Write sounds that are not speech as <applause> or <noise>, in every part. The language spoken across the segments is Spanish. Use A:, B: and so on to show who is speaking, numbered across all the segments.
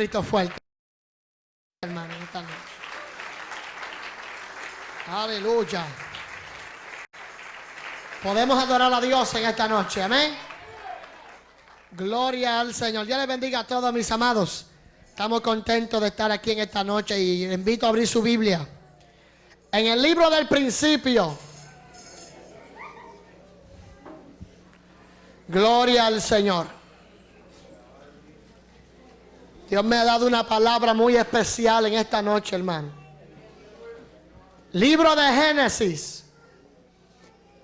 A: grito esta noche. Aleluya. Podemos adorar a Dios en esta noche, amén. Gloria al Señor. Dios les bendiga a todos mis amados. Estamos contentos de estar aquí en esta noche y les invito a abrir su Biblia. En el libro del principio. Gloria al Señor. Dios me ha dado una palabra muy especial en esta noche, hermano. Libro de Génesis,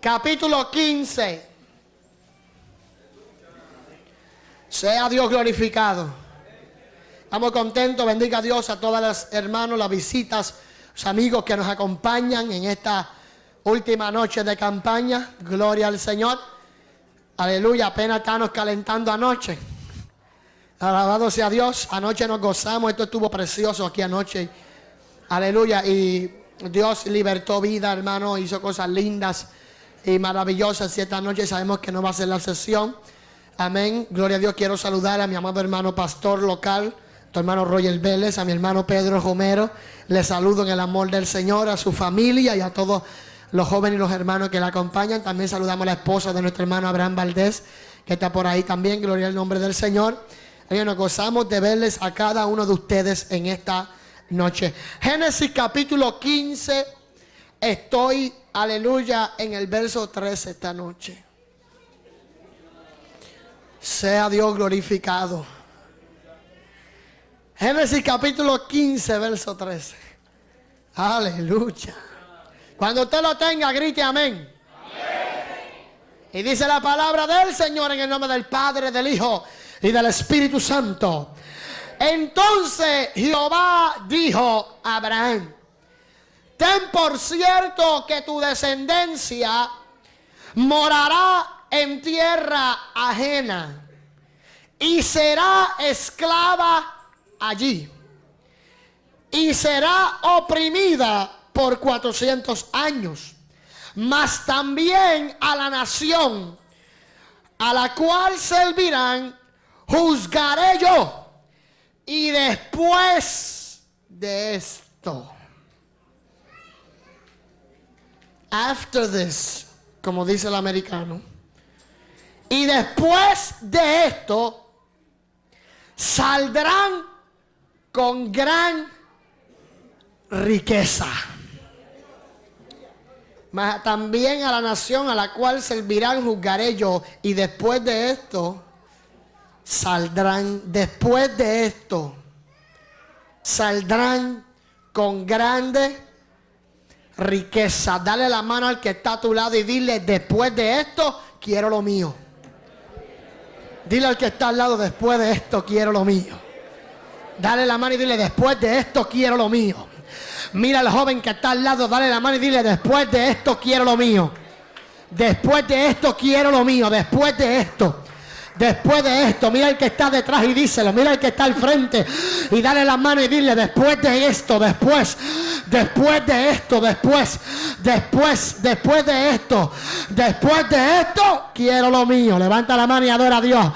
A: capítulo 15. Sea Dios glorificado. Estamos contentos, bendiga a Dios a todas las hermanos, las visitas, los amigos que nos acompañan en esta última noche de campaña. Gloria al Señor. Aleluya, apenas estamos calentando anoche. Alabado sea Dios. Anoche nos gozamos, esto estuvo precioso aquí anoche. Aleluya. Y Dios libertó vida, hermano, hizo cosas lindas y maravillosas. Y esta noche sabemos que no va a ser la sesión. Amén. Gloria a Dios. Quiero saludar a mi amado hermano pastor local, tu hermano Roger Vélez, a mi hermano Pedro Romero. Le saludo en el amor del Señor, a su familia y a todos los jóvenes y los hermanos que le acompañan. También saludamos a la esposa de nuestro hermano Abraham Valdés, que está por ahí también. Gloria al nombre del Señor. Y nos gozamos de verles a cada uno de ustedes en esta noche. Génesis capítulo 15. Estoy, aleluya, en el verso 13 esta noche. Sea Dios glorificado. Génesis capítulo 15, verso 13. Aleluya. Cuando usted lo tenga, grite amén. Y dice la palabra del Señor en el nombre del Padre, del Hijo y del Espíritu Santo. Entonces Jehová dijo a Abraham, ten por cierto que tu descendencia morará en tierra ajena y será esclava allí y será oprimida por 400 años, mas también a la nación a la cual servirán, juzgaré yo y después de esto, after this, como dice el americano, y después de esto, saldrán con gran riqueza. También a la nación a la cual servirán juzgaré yo. Y después de esto, saldrán, después de esto, saldrán con grande riqueza. Dale la mano al que está a tu lado y dile, después de esto, quiero lo mío. Dile al que está al lado, después de esto, quiero lo mío. Dale la mano y dile, después de esto, quiero lo mío. Mira al joven que está al lado, dale la mano y dile, después de esto, quiero lo mío. Después de esto, quiero lo mío. Después de esto. Después de esto, mira el que está detrás y díselo. Mira el que está al frente y dale la mano y dile, después de esto, después, después de esto, después, después, después de esto, después de esto, quiero lo mío. Levanta la mano y adora a Dios.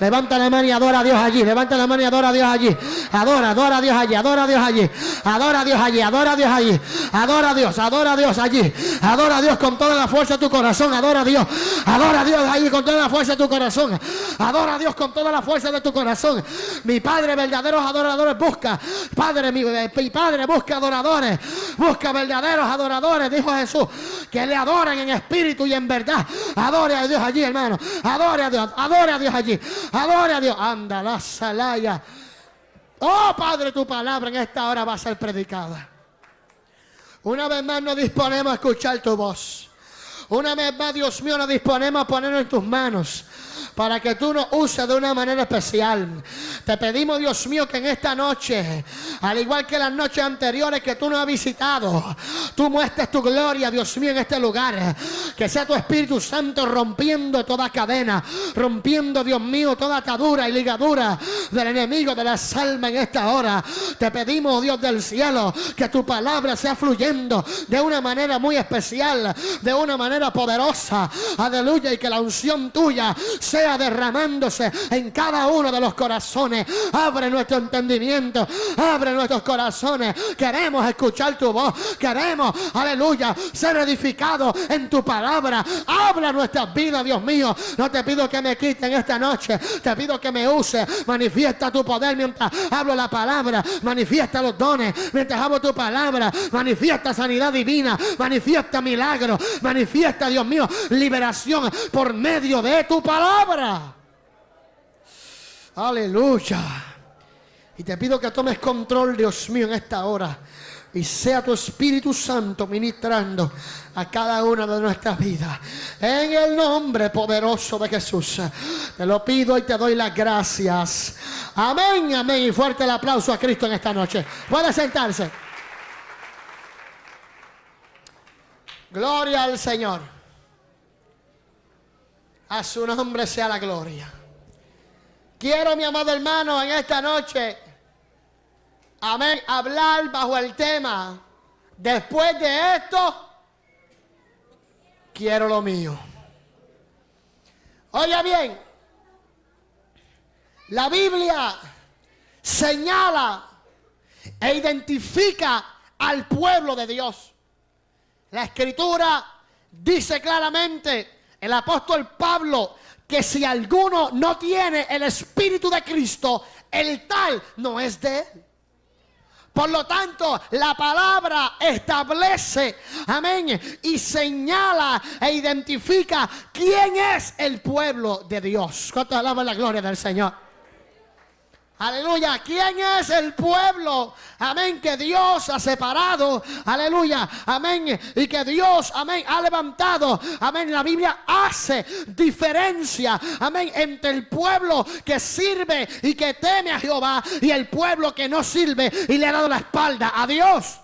A: Levanta la mano y adora a Dios allí. Levanta la mano y adora a Dios allí. Adora, adora a Dios allí. Adora a Dios allí. Adora a Dios allí. Adora a Dios allí. Adora a Dios. Adora a Dios allí. Adora a Dios con toda la fuerza de tu corazón. Adora a Dios. Adora a Dios allí con toda la fuerza de tu corazón. Adora a Dios con toda la fuerza de tu corazón. Mi Padre, verdaderos adoradores, busca. Padre, mi, mi Padre, busca adoradores. Busca verdaderos adoradores, dijo Jesús. Que le adoren en espíritu y en verdad. Adore a Dios allí, hermano. Adore a Dios. Adore a Dios allí. Adore a Dios. Anda la salaya. Oh Padre, tu palabra en esta hora va a ser predicada. Una vez más nos disponemos a escuchar tu voz. Una vez más, Dios mío, nos disponemos a ponernos en tus manos para que tú nos uses de una manera especial. Te pedimos, Dios mío, que en esta noche, al igual que las noches anteriores que tú nos has visitado, tú muestres tu gloria, Dios mío, en este lugar. Que sea tu Espíritu Santo rompiendo toda cadena, rompiendo, Dios mío, toda atadura y ligadura del enemigo de las almas en esta hora. Te pedimos, Dios del cielo, que tu palabra sea fluyendo de una manera muy especial, de una manera poderosa. Aleluya, y que la unción tuya sea sea derramándose en cada uno de los corazones. Abre nuestro entendimiento, abre nuestros corazones. Queremos escuchar tu voz, queremos, aleluya, ser edificados en tu palabra. Habla nuestras vidas, Dios mío. No te pido que me quiten esta noche, te pido que me use. Manifiesta tu poder mientras hablo la palabra, manifiesta los dones mientras hablo tu palabra, manifiesta sanidad divina, manifiesta milagro, manifiesta, Dios mío, liberación por medio de tu palabra. Aleluya. Y te pido que tomes control, Dios mío, en esta hora. Y sea tu Espíritu Santo ministrando a cada una de nuestras vidas. En el nombre poderoso de Jesús. Te lo pido y te doy las gracias. Amén, amén. Y fuerte el aplauso a Cristo en esta noche. Puede sentarse. Gloria al Señor. A su nombre sea la gloria. Quiero, mi amado hermano, en esta noche, amén, hablar bajo el tema. Después de esto, quiero lo mío. Oiga bien, la Biblia señala e identifica al pueblo de Dios. La escritura dice claramente, el apóstol Pablo, que si alguno no tiene el Espíritu de Cristo, el tal no es de él. Por lo tanto, la palabra establece, amén, y señala e identifica quién es el pueblo de Dios. ¿Cuánto alaba la gloria del Señor? Aleluya. ¿Quién es el pueblo? Amén. Que Dios ha separado. Aleluya. Amén. Y que Dios, amén, ha levantado. Amén. La Biblia hace diferencia. Amén. Entre el pueblo que sirve y que teme a Jehová y el pueblo que no sirve y le ha dado la espalda a Dios.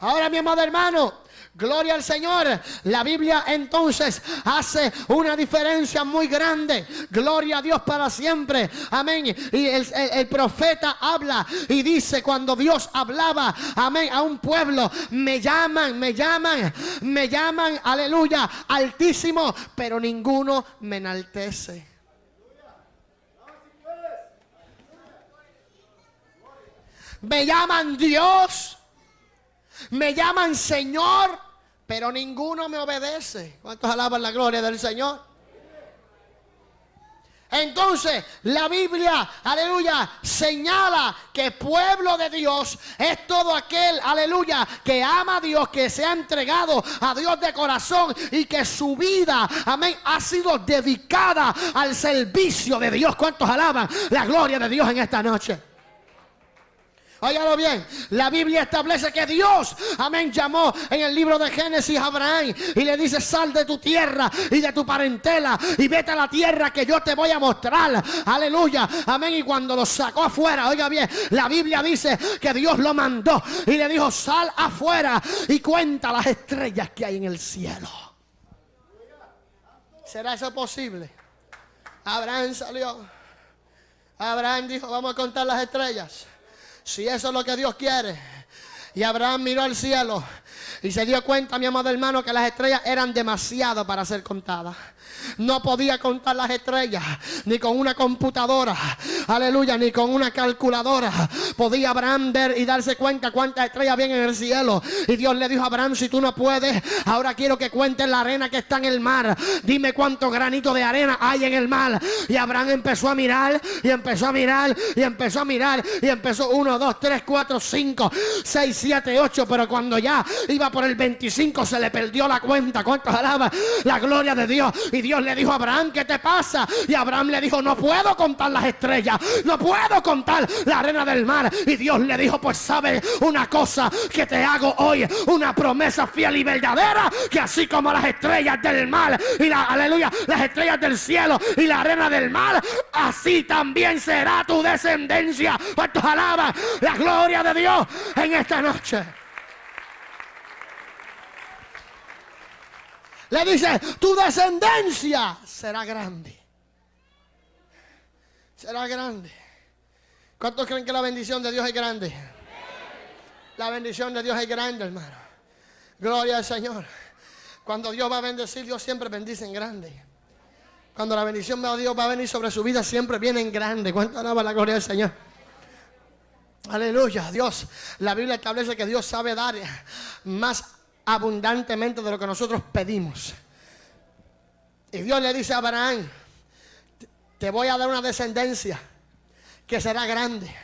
A: Ahora, mi amado hermano, Gloria al Señor. La Biblia entonces hace una diferencia muy grande. Gloria a Dios para siempre. Amén. Y el, profeta habla y dice cuando Dios hablaba, amén, a un pueblo, me llaman, me llaman, me llaman, aleluya, altísimo, pero ninguno me enaltece. Me llaman Dios. Me llaman Señor pero ninguno me obedece. ¿Cuántos alaban la gloria del Señor? Entonces la Biblia, aleluya, señala que pueblo de Dios es todo aquel, aleluya, que ama a Dios, que se ha entregado a Dios de corazón y que su vida, amén, ha sido dedicada al servicio de Dios. ¿Cuántos alaban la gloria de Dios en esta noche? Óigalo bien, la Biblia establece que Dios, amén, llamó en el libro de Génesis a Abraham y le dice, sal de tu tierra y de tu parentela y vete a la tierra que yo te voy a mostrar. Aleluya, amén. Y cuando lo sacó afuera, oiga bien, la Biblia dice que Dios lo mandó y le dijo, sal afuera y cuenta las estrellas que hay en el cielo. ¿Será eso posible? Abraham salió. Abraham dijo, vamos a contar las estrellas. Si eso es lo que Dios quiere. Y Abraham miró al cielo y se dio cuenta, mi amado hermano, que las estrellas eran demasiado para ser contadas. No podía contar las estrellas, ni con una computadora, aleluya, ni con una calculadora. Podía Abraham ver y darse cuenta cuántas estrellas había en el cielo. Y Dios le dijo a Abraham, si tú no puedes, ahora quiero que cuentes la arena que está en el mar. Dime cuánto granito de arena hay en el mar. Y Abraham empezó a mirar, y empezó a mirar, y empezó a mirar, y empezó uno, dos, tres, cuatro, cinco, seis, siete, ocho. Pero cuando ya iba por el 25 se le perdió la cuenta. ¿Cuántos alaba la gloria de Dios? Y Dios le dijo a Abraham, ¿qué te pasa? Y Abraham le dijo, no puedo contar las estrellas, no puedo contar la arena del mar. Y Dios le dijo, pues sabe una cosa que te hago hoy, una promesa fiel y verdadera, que así como las estrellas del mar y la, aleluya, las estrellas del cielo y la arena del mar, así también será tu descendencia. ¿Cuántos alaban la gloria de Dios en esta noche? Le dice, tu descendencia será grande. Será grande. ¿Cuántos creen que la bendición de Dios es grande? La bendición de Dios es grande, hermano. Gloria al Señor. Cuando Dios va a bendecir, Dios siempre bendice en grande. Cuando la bendición de Dios va a venir sobre su vida, siempre viene en grande. ¿Cuánto alaba la gloria del Señor? Aleluya, Dios. La Biblia establece que Dios sabe dar más abundantemente de lo que nosotros pedimos. Y Dios le dice a Abraham, te voy a dar una descendencia que será grande.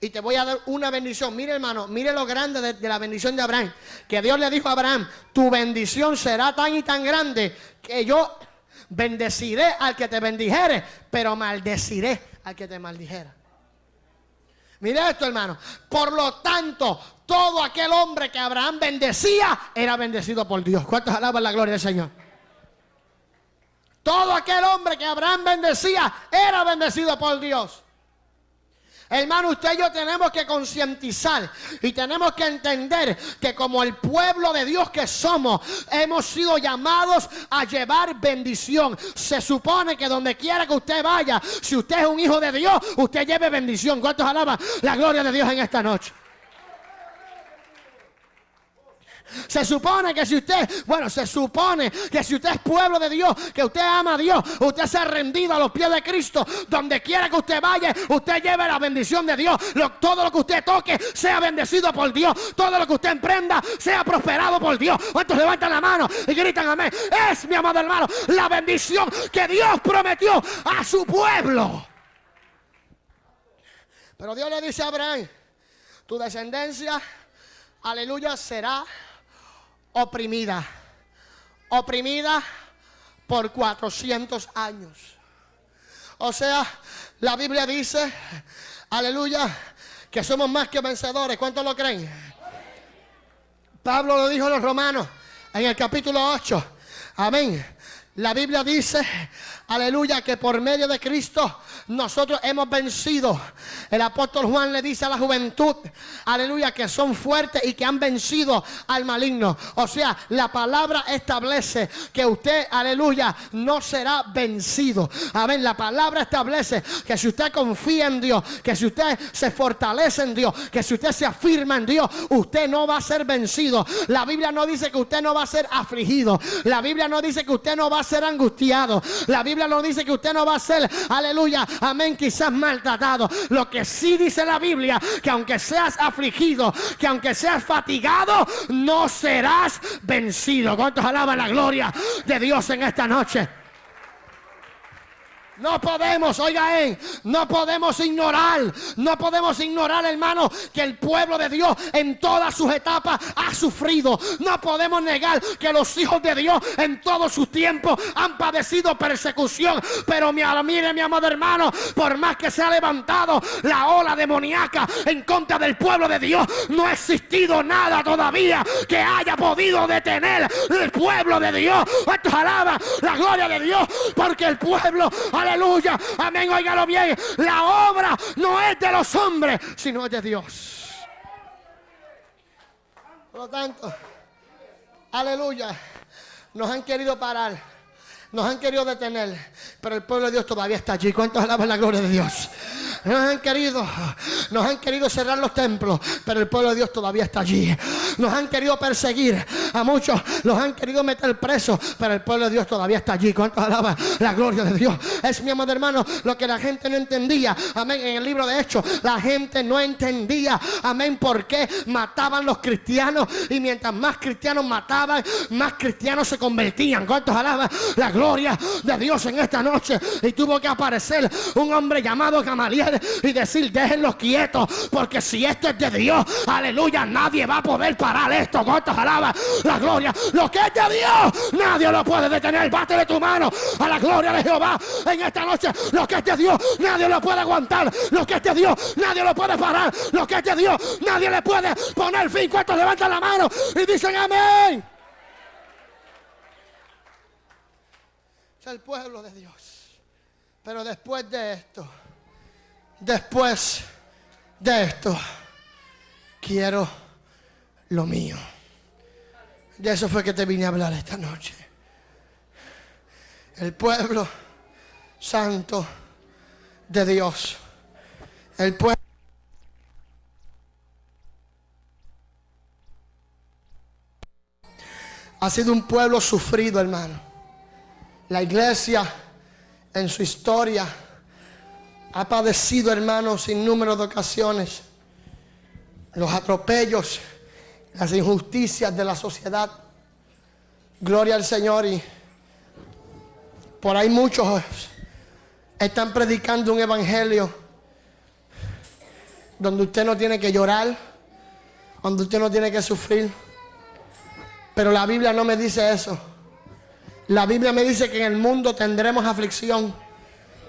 A: Y te voy a dar una bendición. Mire hermano, mire lo grande de, la bendición de Abraham. Que Dios le dijo a Abraham, tu bendición será tan y tan grande que yo bendeciré al que te bendijere, pero maldeciré al que te maldijera. Mire esto, hermano. Por lo tanto, todo aquel hombre que Abraham bendecía era bendecido por Dios. ¿Cuántos alaban la gloria del Señor? Todo aquel hombre que Abraham bendecía era bendecido por Dios. Hermano, usted y yo tenemos que concientizar y tenemos que entender que como el pueblo de Dios que somos, hemos sido llamados a llevar bendición. Se supone que donde quiera que usted vaya, si usted es un hijo de Dios, usted lleve bendición. ¿Cuántos alaban la gloria de Dios en esta noche? Se supone que si usted, bueno, se supone que si usted es pueblo de Dios, que usted ama a Dios, usted se ha rendido a los pies de Cristo, donde quiera que usted vaya, usted lleve la bendición de Dios. todo lo que usted toque sea bendecido por Dios. Todo lo que usted emprenda sea prosperado por Dios. ¿Cuántos levantan la mano y gritan amén? Es, mi amado hermano, la bendición que Dios prometió a su pueblo. Pero Dios le dice a Abraham, tu descendencia, aleluya, será oprimida. Oprimida por 400 años. O sea, la Biblia dice, aleluya, que somos más que vencedores. ¿Cuántos lo creen? Pablo lo dijo a los romanos en el capítulo 8. Amén. La Biblia dice, aleluya, que por medio de Cristo nosotros hemos vencido. El apóstol Juan le dice a la juventud, aleluya, que son fuertes y que han vencido al maligno. O sea, la palabra establece que usted, aleluya, no será vencido. Amén. La palabra establece que si usted confía en Dios, que si usted se fortalece en Dios, que si usted se afirma en Dios, usted no va a ser vencido. La Biblia no dice que usted no va a ser afligido. La Biblia no dice que usted no va a ser angustiado. La Biblia no dice que usted no va a ser, aleluya, amén, quizás maltratado. Lo que sí dice la Biblia, que aunque seas afligido, que aunque seas fatigado, no serás vencido. ¿Cuántos alaban la gloria de Dios en esta noche? No podemos, oiga, eh, no podemos ignorar, no podemos ignorar, hermano, que el pueblo de Dios en todas sus etapas ha sufrido. No podemos negar que los hijos de Dios en todos sus tiempos han padecido persecución. Pero mire, mi amado hermano, por más que se ha levantado la ola demoníaca en contra del pueblo de Dios, no ha existido nada todavía que haya podido detener el pueblo de Dios. Esto alaba la gloria de Dios, porque el pueblo, Aleluya. Amén. Óigalo bien. La obra no es de los hombres, sino es de Dios. Por lo tanto, aleluya. Nos han querido parar. Nos han querido detener. Pero el pueblo de Dios todavía está allí. ¿Cuántos alaban la gloria de Dios? Nos han querido, nos han querido cerrar los templos, pero el pueblo de Dios todavía está allí. Nos han querido perseguir, a muchos los han querido meter presos, pero el pueblo de Dios todavía está allí. ¿Cuánto alaba la gloria de Dios? Es mi amado hermano, lo que la gente no entendía. Amén. En el libro de Hechos, la gente no entendía. Amén. ¿Por qué mataban los cristianos? Y mientras más cristianos mataban, más cristianos se convertían. ¿Cuántos alaban la gloria de Dios en esta noche? Y tuvo que aparecer un hombre llamado Gamaliel y decir, déjenlos quietos, porque si esto es de Dios, aleluya, nadie va a poder parar esto. ¿Cuántos alaba la gloria? Lo que es de Dios, nadie lo puede detener. de tu mano a la gloria de Jehová en esta noche. Lo que es de Dios, nadie lo puede aguantar. Lo que es de Dios, nadie lo puede parar. Lo que es de Dios, nadie le puede poner fin. ¿Cuántos levantan la mano y dicen amén? Es el pueblo de Dios. Pero después de esto, después de esto, quiero lo mío. De eso fue que te vine a hablar esta noche. El pueblo santo de Dios. El pueblo ha sido un pueblo sufrido, hermano. La iglesia en su historia ha padecido, hermanos, sin número de ocasiones los atropellos, las injusticias de la sociedad. Gloria al Señor y por ahí muchos están predicando un evangelio donde usted no tiene que llorar, donde usted no tiene que sufrir. Pero la Biblia no me dice eso. La Biblia me dice que en el mundo tendremos aflicción.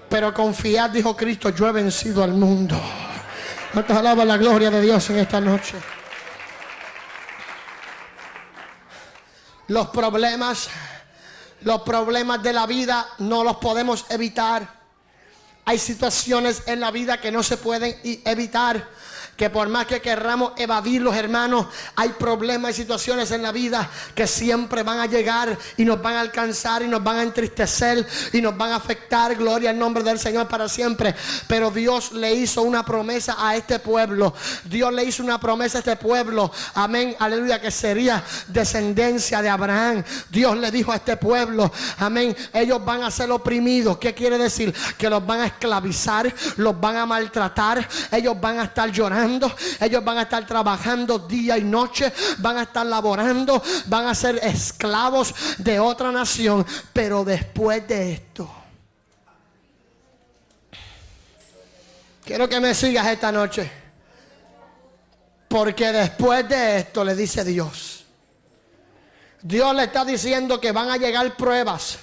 A: Pero confiad, dijo Cristo, yo he vencido al mundo. ¿Cuántos alaban la gloria de Dios en esta noche? Los problemas, los problemas de la vida no los podemos evitar. Hay situaciones en la vida que no se pueden evitar que por más que querramos evadirlos, hermanos, hay problemas y situaciones en la vida que siempre van a llegar y nos van a alcanzar y nos van a entristecer y nos van a afectar. Gloria al nombre del Señor para siempre. Pero Dios le hizo una promesa a este pueblo. Dios le hizo una promesa a este pueblo. Amén. Aleluya. Que sería descendencia de Abraham. Dios le dijo a este pueblo. Amén. Ellos van a ser oprimidos. ¿Qué quiere decir? Que los van a esclavizar. Los van a maltratar. Ellos van a estar llorando ellos van a estar trabajando día y noche, van a estar laborando, van a ser esclavos de otra nación. Pero después de esto, quiero que me sigas esta noche. Porque después de esto le dice Dios. Dios le está diciendo que van a llegar pruebas.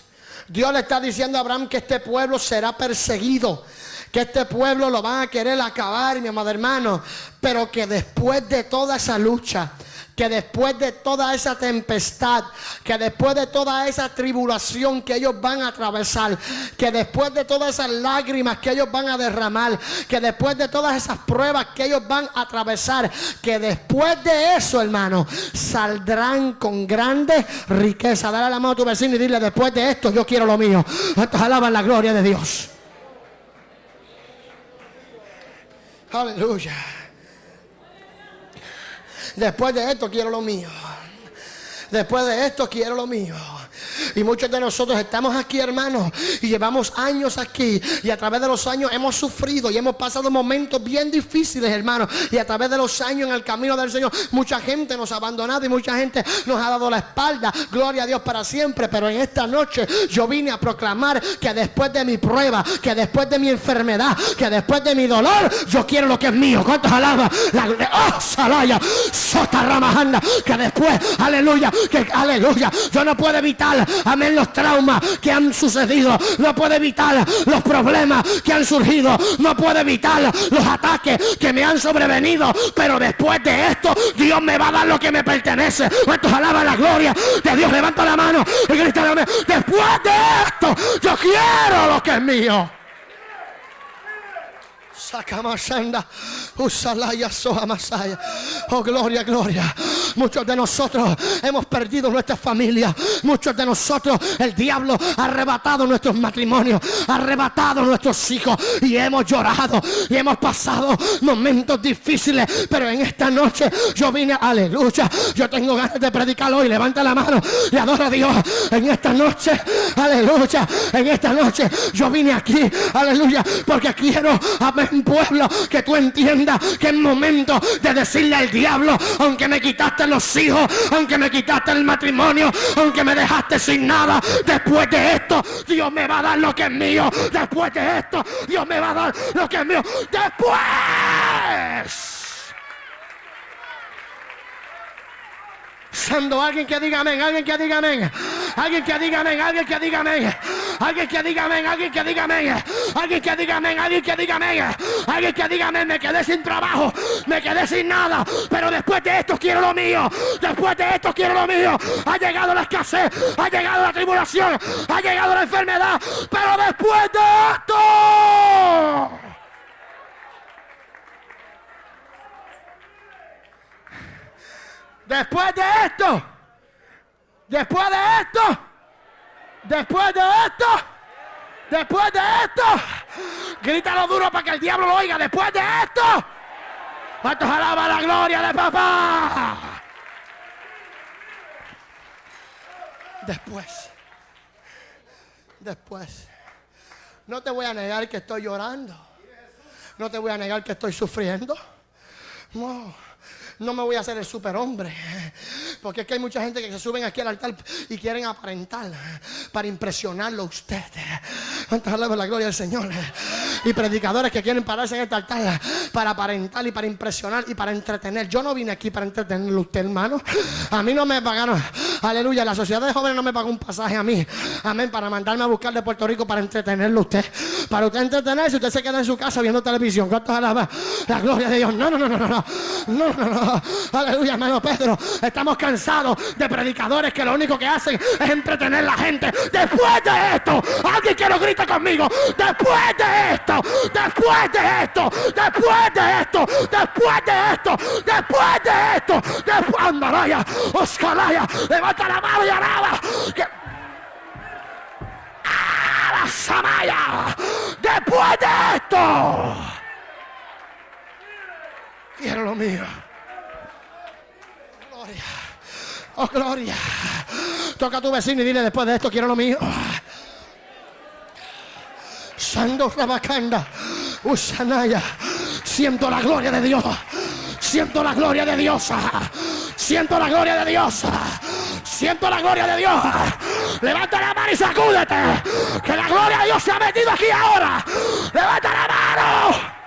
A: Dios le está diciendo a Abraham que este pueblo será perseguido que este pueblo lo van a querer acabar, mi amado hermano, pero que después de toda esa lucha, que después de toda esa tempestad, que después de toda esa tribulación que ellos van a atravesar, que después de todas esas lágrimas que ellos van a derramar, que después de todas esas pruebas que ellos van a atravesar, que después de eso, hermano, saldrán con grande riqueza. Dale la mano a tu vecino y dile, después de esto yo quiero lo mío. Alaban la gloria de Dios. Aleluya. Después de esto quiero lo mío. Después de esto quiero lo mío. Y muchos de nosotros estamos aquí, hermanos, y llevamos años aquí. Y a través de los años hemos sufrido y hemos pasado momentos bien difíciles, hermanos. Y a través de los años en el camino del Señor, mucha gente nos ha abandonado y mucha gente nos ha dado la espalda. Gloria a Dios para siempre. Pero en esta noche yo vine a proclamar que después de mi prueba, que después de mi enfermedad, que después de mi dolor, yo quiero lo que es mío. ¿Cuántos alabas? La, oh, salaya. Que después, aleluya, que aleluya, yo no puedo evitar amén, los traumas que han sucedido. No puede evitar los problemas que han surgido. No puede evitar los ataques que me han sobrevenido. Pero después de esto, Dios me va a dar lo que me pertenece. ¿Cuántos alaban la gloria de Dios? Levanta la mano y después de esto, yo quiero lo que es mío. Oh, gloria, gloria. Muchos de nosotros hemos perdido nuestra familia. Muchos de nosotros, el diablo ha arrebatado nuestros matrimonios, ha arrebatado nuestros hijos y hemos llorado y hemos pasado momentos difíciles. Pero en esta noche yo vine, aleluya. Yo tengo ganas de predicar hoy. Levanta la mano y adora a Dios. En esta noche, aleluya. En esta noche yo vine aquí, aleluya, porque quiero, amén pueblo, que tú entiendas que es momento de decirle al diablo, aunque me quitaste los hijos, aunque me quitaste el matrimonio, aunque me dejaste sin nada, después de esto, Dios me va a dar lo que es mío. Después de esto, Dios me va a dar lo que es mío. Después. Santo, alguien que diga amén, alguien que diga amén, alguien que diga amén, alguien que diga amén, alguien que diga amén, alguien que diga amén, alguien que diga amén, alguien que diga amén, alguien que diga amén, me quedé sin trabajo, me quedé sin nada, pero después de esto quiero lo mío, después de esto quiero lo mío, ha llegado la escasez, ha llegado la tribulación, ha llegado la enfermedad, pero después de esto... Después de esto, después de esto, después de esto, después de esto, grítalo duro para que el diablo lo oiga. Después de esto, ¿cuántos alaba la gloria de papá? Después, después, No te voy a negar que estoy llorando. No te voy a negar que estoy sufriendo. No no me voy a hacer el superhombre. Porque es que hay mucha gente que se suben aquí al altar y quieren aparentar para impresionarlo a usted. ¿Cuántas de la gloria del Señor? Y predicadores que quieren pararse en este altar para aparentar y para impresionar y para entretener. Yo no vine aquí para entretenerlo usted, hermano. A mí no me pagaron, aleluya, la sociedad de jóvenes no me pagó un pasaje a mí. Amén, para mandarme a buscar de Puerto Rico para entretenerlo usted. Para usted entretenerse, usted se queda en su casa viendo televisión. ¿Cuántas la gloria de Dios? No, no, no, no, no, no, no, no, no. Aleluya, hermano Pedro. Estamos cansados de predicadores que lo único que hacen es entretener a la gente. Después de esto, alguien que lo grite conmigo. Después de esto, después de esto, después de esto, después de esto, después de esto, después Andaraya, Oscaraya, levanta la mano y alaba. ¡Ah, Samaya! Después de esto, quiero lo mío. Oh, gloria. Toca a tu vecino y dile después de esto quiero lo mío. Sando Rabacanda. Usanaya. Siento la gloria de Dios. Siento la gloria de Dios. Siento la gloria de Dios. Siento la gloria de Dios. Levanta la mano y sacúdete. Que la gloria de Dios se ha metido aquí ahora. Levanta la mano.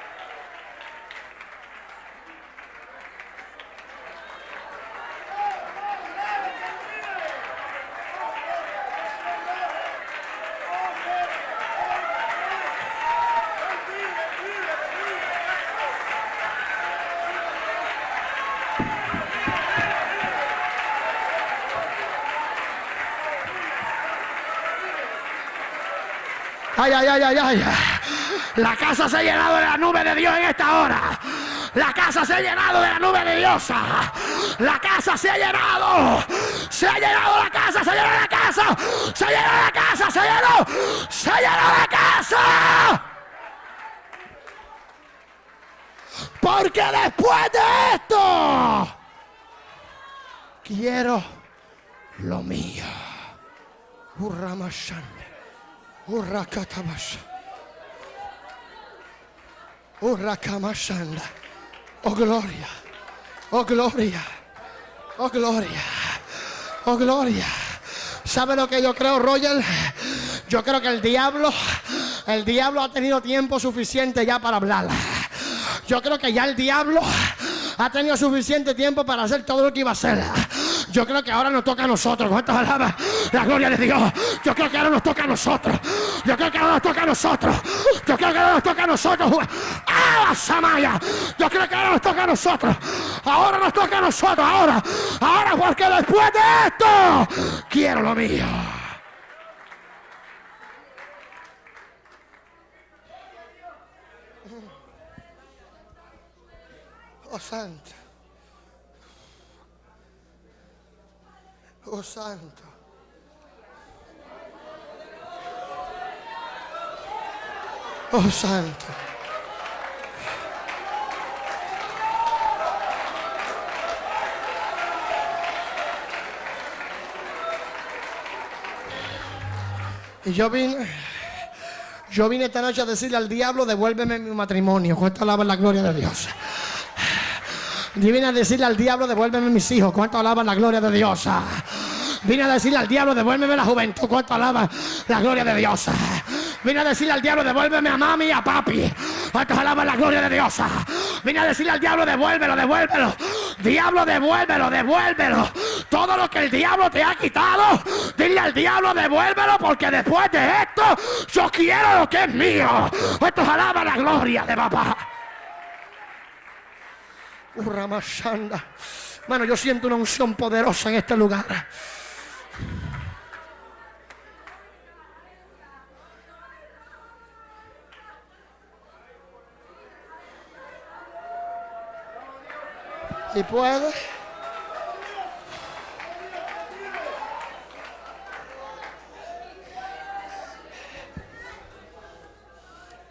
A: Ay, ay, ay, ay, ay. La casa se ha llenado de la nube de Dios en esta hora. La casa se ha llenado de la nube de Dios. La casa se ha llenado. Se ha llenado la casa, se llenó la casa. Se llenó la casa, se llenó. Se llenó la casa. Porque después de esto, quiero lo mío. Urrakatabasha. Urrakamashanda. Oh gloria. Oh gloria. Oh gloria. Oh gloria. ¿Sabe lo que yo creo, Roger? Yo creo que el diablo, el diablo ha tenido tiempo suficiente ya para hablar. Yo creo que ya el diablo ha tenido suficiente tiempo para hacer todo lo que iba a hacer. Yo creo que ahora nos toca a nosotros. ¿Cuántas palabras? La gloria de Dios. Yo creo que ahora nos toca a nosotros. Yo creo que ahora nos toca a nosotros. Yo creo que ahora nos toca a nosotros. ¡Ah, Samaya! Yo creo que ahora nos toca a nosotros. Ahora nos toca a nosotros. Ahora. Ahora, porque después de esto, quiero lo mío. Oh, santo. Oh, santo. Oh, santo. Y yo vine, yo vine esta noche a decirle al diablo, devuélveme mi matrimonio. ¿Cuánto alaba la gloria de Dios? Y vine a decirle al diablo, devuélveme mis hijos. ¿Cuánto alaban la gloria de Dios? Vine a decirle al diablo, devuélveme la juventud. ¿Cuánto alaban la gloria de Dios? Vine a decirle al diablo, devuélveme a mami y a papi. ¿Cuántos alaban la gloria de Dios? Vine a decirle al diablo, devuélvelo, devuélvelo. Diablo, devuélvelo, devuélvelo. Todo lo que el diablo te ha quitado, dile al diablo, devuélvelo, porque después de esto, yo quiero lo que es mío. ¿Cuántos alaban la gloria de papá? Bueno, yo siento una unción poderosa en este lugar. Y puede.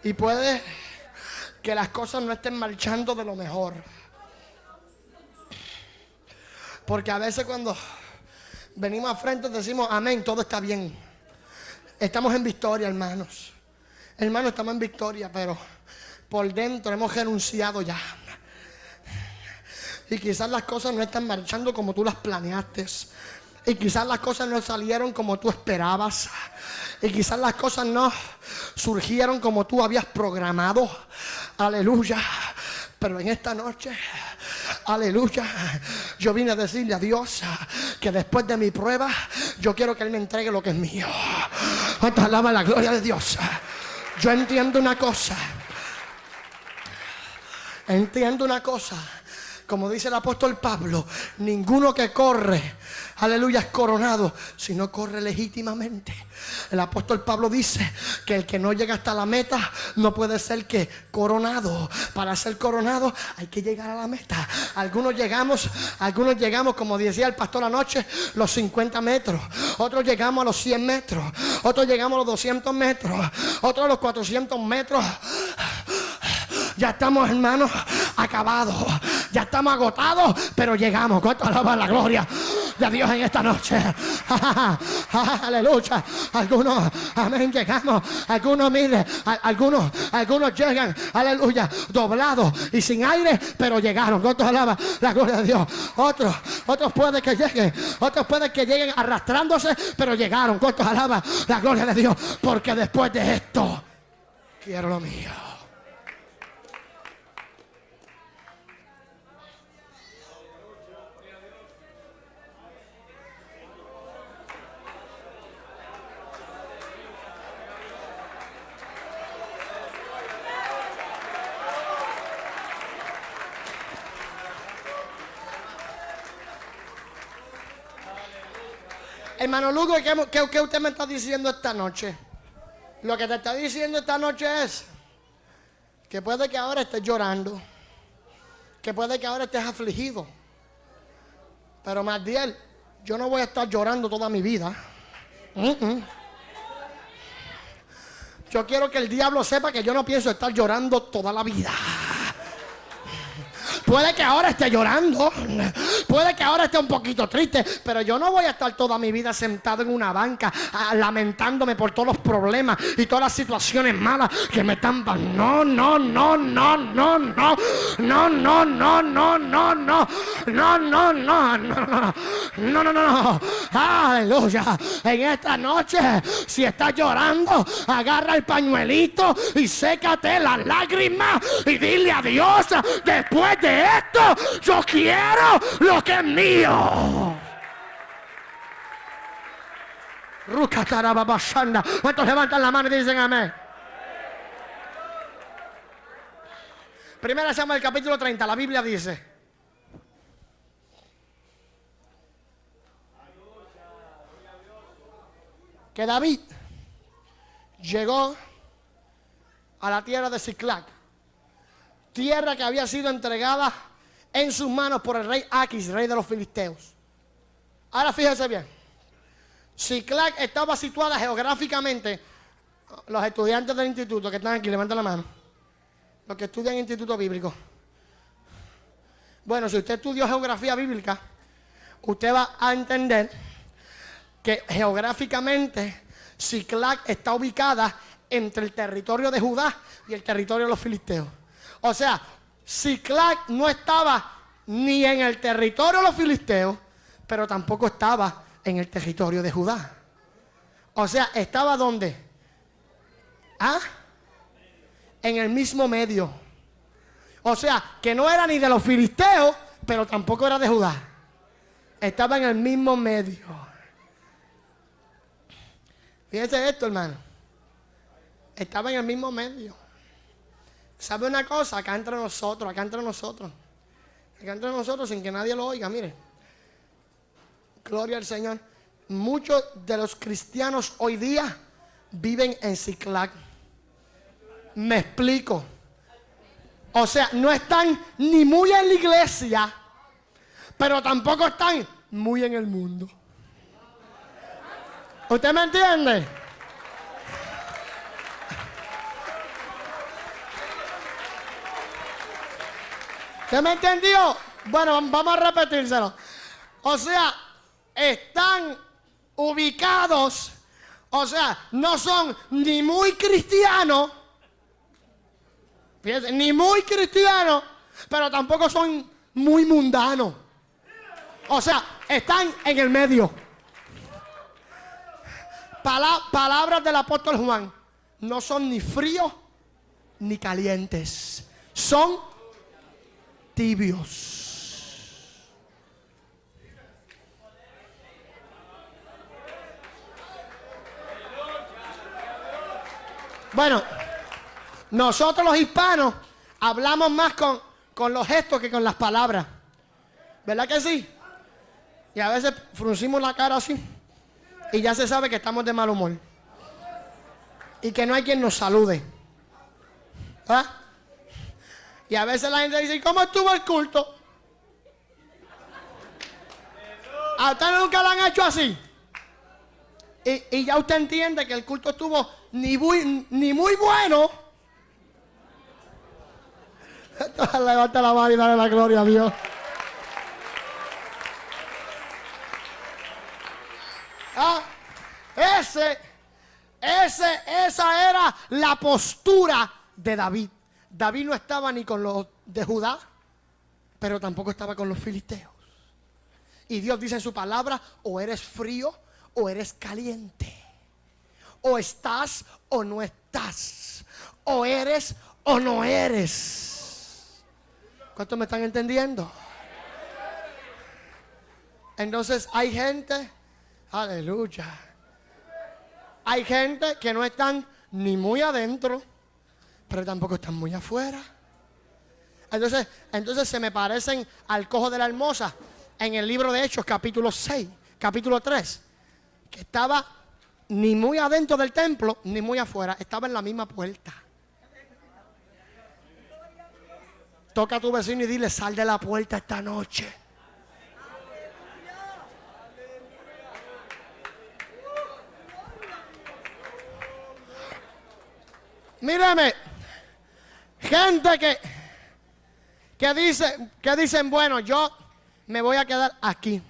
A: Y puede que las cosas no estén marchando de lo mejor. Porque a veces cuando venimos a frente decimos, amén, todo está bien. Estamos en victoria, hermanos. Hermano, estamos en victoria, pero por dentro hemos renunciado ya. Y quizás las cosas no están marchando como tú las planeaste. Y quizás las cosas no salieron como tú esperabas. Y quizás las cosas no surgieron como tú habías programado. Aleluya. Pero en esta noche, aleluya, yo vine a decirle a Dios que después de mi prueba, yo quiero que Él me entregue lo que es mío. Alaba la gloria de Dios. Yo entiendo una cosa. Entiendo una cosa como dice el apóstol Pablo, ninguno que corre, aleluya, es coronado, sino corre legítimamente. El apóstol Pablo dice que el que no llega hasta la meta no puede ser que coronado. Para ser coronado hay que llegar a la meta. Algunos llegamos, algunos llegamos, como decía el pastor anoche, los 50 metros. Otros llegamos a los 100 metros. Otros llegamos a los 200 metros. Otros a los 400 metros. Ya estamos, hermanos, acabados. Ya estamos agotados, pero llegamos. ¿Cuánto alaba la gloria de Dios en esta noche? <laughs> Aleluya. Algunos, amén, llegamos. Algunos, mire, algunos, algunos llegan, aleluya, doblados y sin aire, pero llegaron. ¿Cuánto alaba la gloria de Dios? Otros, otros pueden que lleguen, otros pueden que lleguen arrastrándose, pero llegaron. ¿Cuánto alaba la gloria de Dios? Porque después de esto, quiero lo mío. Hermano Lugo, ¿qué, usted me está diciendo esta noche? Lo que te está diciendo esta noche es que puede que ahora estés llorando, que puede que ahora estés afligido. Pero más bien, yo no voy a estar llorando toda mi vida. Yo quiero que el diablo sepa que yo no pienso estar llorando toda la vida. Puede que ahora esté llorando, puede que ahora esté un poquito triste, pero yo no voy a estar toda mi vida sentado en una banca lamentándome por todos los problemas y todas las situaciones malas que me están... No, no, no, no, no, no, no, no, no, no, no, no, no, no, no, no, no, no, no, aleluya. En esta noche, si estás llorando, agarra el pañuelito y sécate las lágrimas y dile a Dios después de esto, yo quiero lo que es mío. ¿Cuántos levantan la mano y dicen amén? Primera llama el capítulo 30, la Biblia dice. Que David llegó a la tierra de Ciclac tierra que había sido entregada en sus manos por el rey Aquis, rey de los filisteos. Ahora fíjense bien. Ciclac estaba situada geográficamente. Los estudiantes del instituto que están aquí, levanten la mano. Los que estudian instituto bíblico. Bueno, si usted estudió geografía bíblica, usted va a entender que geográficamente Ciclac está ubicada entre el territorio de Judá y el territorio de los filisteos. O sea, Ciclac no estaba ni en el territorio de los filisteos, pero tampoco estaba en el territorio de Judá. O sea, estaba donde? ¿Ah? En el mismo medio. O sea, que no era ni de los filisteos, pero tampoco era de Judá. Estaba en el mismo medio. Fíjense esto, hermano. Estaba en el mismo medio. ¿Sabe una cosa? Acá entre nosotros, acá entre nosotros. Acá entre nosotros sin que nadie lo oiga, mire. Gloria al Señor. Muchos de los cristianos hoy día viven en Ciclac. Me explico. O sea, no están ni muy en la iglesia, pero tampoco están muy en el mundo. ¿Usted me entiende? ¿Usted me entendió? Bueno, vamos a repetírselo. O sea, están ubicados, O sea, no son ni muy cristianos, ni muy cristianos, pero tampoco son muy mundanos. O sea, están en el medio. palabras del apóstol Juan, no son ni fríos ni calientes, son tibios. Bueno, nosotros los hispanos hablamos más con, con los gestos que con las palabras. ¿Verdad que sí? Y a veces fruncimos la cara así. Y ya se sabe que estamos de mal humor. Y que no hay quien nos salude. ¿Ah? Y a veces la gente dice, ¿cómo estuvo el culto? A usted nunca lo han hecho así. Y, ya usted entiende que el culto estuvo ni muy, ni muy bueno. <laughs> Levanta la mano y dale la gloria a Dios. Ah, ese, ese, esa era la postura de David. David no estaba ni con los de Judá, pero tampoco estaba con los filisteos. Y Dios dice en su palabra, o eres frío o eres caliente. O estás o no estás. O eres o no eres. ¿Cuántos me están entendiendo? Entonces hay gente, aleluya. Hay gente que no están ni muy adentro, pero tampoco están muy afuera. Entonces, entonces se me parecen al cojo de la hermosa en el libro de Hechos, capítulo 6, capítulo 3 que estaba ni muy adentro del templo, ni muy afuera, estaba en la misma puerta. Toca a tu vecino y dile, sal de la puerta esta noche. Mírame, gente que, que, dice, que dicen, bueno, yo me voy a quedar aquí.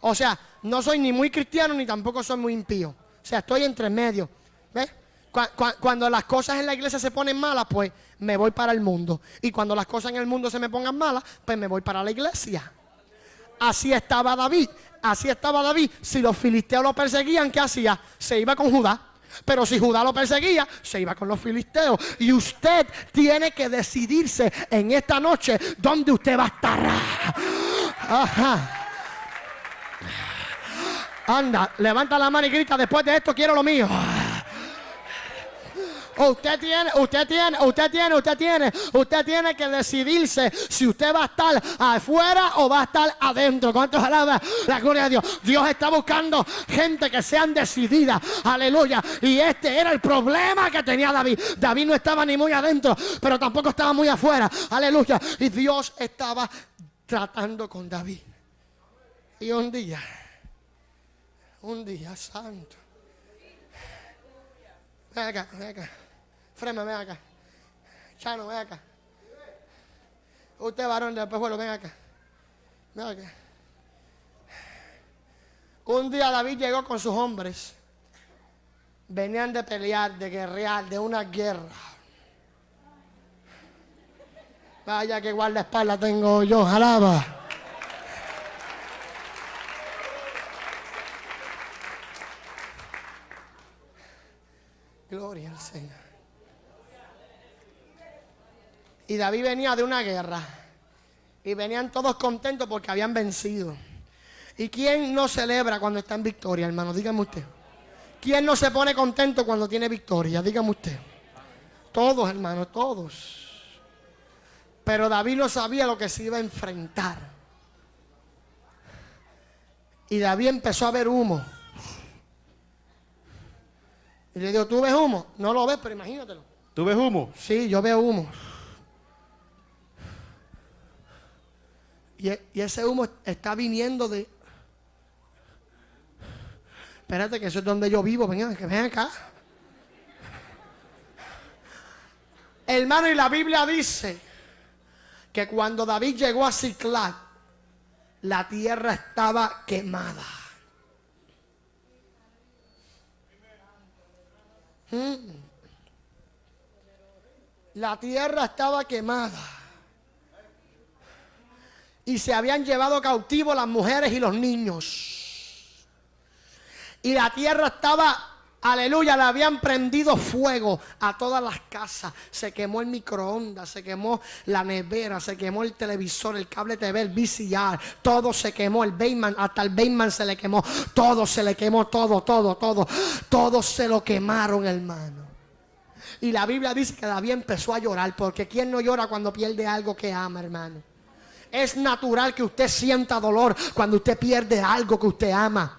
A: O sea, no soy ni muy cristiano ni tampoco soy muy impío. O sea, estoy entre medio. ¿Ves? Cuando las cosas en la iglesia se ponen malas, pues me voy para el mundo. Y cuando las cosas en el mundo se me pongan malas, pues me voy para la iglesia. Así estaba David. Así estaba David. Si los filisteos lo perseguían, ¿qué hacía? Se iba con Judá. Pero si Judá lo perseguía, se iba con los filisteos. Y usted tiene que decidirse en esta noche dónde usted va a estar. Ajá. Anda, levanta la mano y grita, después de esto quiero lo mío. Usted tiene, usted tiene, usted tiene, usted tiene, usted tiene que decidirse si usted va a estar afuera o va a estar adentro. ¿Cuántos alabas la gloria de Dios? Dios está buscando gente que sean decididas. Aleluya. Y este era el problema que tenía David. David no estaba ni muy adentro, pero tampoco estaba muy afuera. Aleluya. Y Dios estaba tratando con David. Y un día un día santo. Ven acá, Frema, ven acá. Chano, ven acá. Usted varón del pejuelo, ven acá. Ven acá. Un día David llegó con sus hombres. Venían de pelear, de guerrear, de una guerra. Vaya que espalda tengo yo, alaba. Y David venía de una guerra. Y venían todos contentos porque habían vencido. ¿Y quién no celebra cuando está en victoria, hermano? Dígame usted. ¿Quién no se pone contento cuando tiene victoria? Dígame usted. Todos, hermano, todos. Pero David no sabía lo que se iba a enfrentar. Y David empezó a ver humo. Y le digo, ¿tú ves humo? No lo ves, pero imagínatelo.
B: ¿Tú ves humo?
A: Sí, yo veo humo. Y, ese humo está viniendo de... Espérate, que eso es donde yo vivo. Ven acá. Hermano, y la Biblia dice que cuando David llegó a Ciclac, la tierra estaba quemada. Mm. La tierra estaba quemada. Y se habían llevado cautivos las mujeres y los niños. Y la tierra estaba Aleluya, le habían prendido fuego a todas las casas. Se quemó el microondas, se quemó la nevera, se quemó el televisor, el cable TV, el VCR. Todo se quemó, el Bayman, hasta el Bayman se le quemó. Todo se le quemó, todo, todo, todo. Todo se lo quemaron, hermano. Y la Biblia dice que David empezó a llorar, porque ¿quién no llora cuando pierde algo que ama, hermano? Es natural que usted sienta dolor cuando usted pierde algo que usted ama.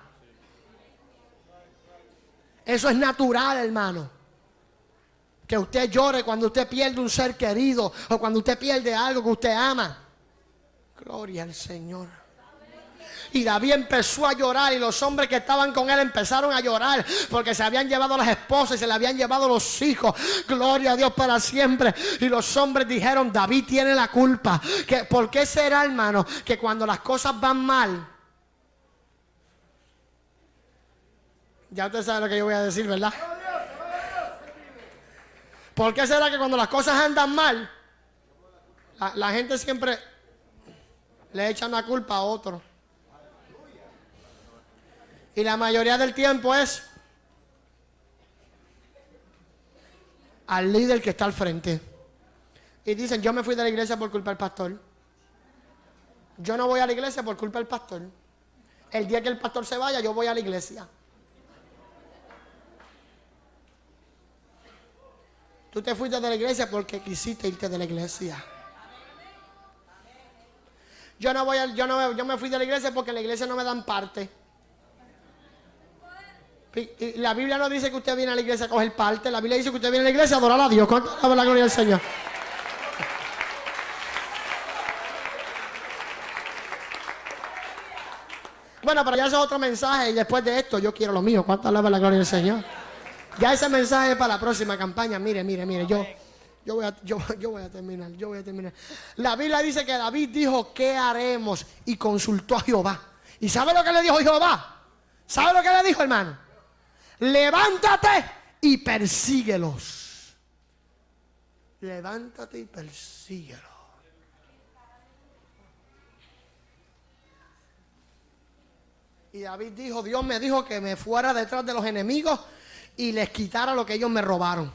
A: Eso es natural, hermano. Que usted llore cuando usted pierde un ser querido o cuando usted pierde algo que usted ama. Gloria al Señor. Y David empezó a llorar y los hombres que estaban con él empezaron a llorar porque se habían llevado las esposas y se le habían llevado los hijos. Gloria a Dios para siempre. Y los hombres dijeron, David tiene la culpa. Que, ¿Por qué será, hermano, que cuando las cosas van mal, Ya usted sabe lo que yo voy a decir, ¿verdad? ¿Por qué será que cuando las cosas andan mal, la, gente siempre le echan la culpa a otro? Y la mayoría del tiempo es al líder que está al frente. Y dicen, yo me fui de la iglesia por culpa del pastor. Yo no voy a la iglesia por culpa del pastor. El día que el pastor se vaya, yo voy a la iglesia. Tú te fuiste de la iglesia porque quisiste irte de la iglesia. Yo no voy yo no yo me fui de la iglesia porque la iglesia no me dan parte. La Biblia no dice que usted viene a la iglesia a coger parte. La Biblia dice que usted viene a la iglesia a adorar a Dios. ¿Cuánto la gloria del Señor? Bueno, pero ya es otro mensaje y después de esto yo quiero lo mío. ¿Cuánto alaba la gloria del Señor? Ya ese mensaje es para la próxima campaña. Mire, mire, mire, yo, yo, voy a, yo, voy a terminar, yo voy a terminar. La Biblia dice que David dijo, ¿qué haremos? Y consultó a Jehová. ¿Y sabe lo que le dijo Jehová? ¿Sabe lo que le dijo, hermano? Levántate y persíguelos. Levántate y persíguelos. Y David dijo, Dios me dijo que me fuera detrás de los enemigos y les quitara lo que ellos me robaron.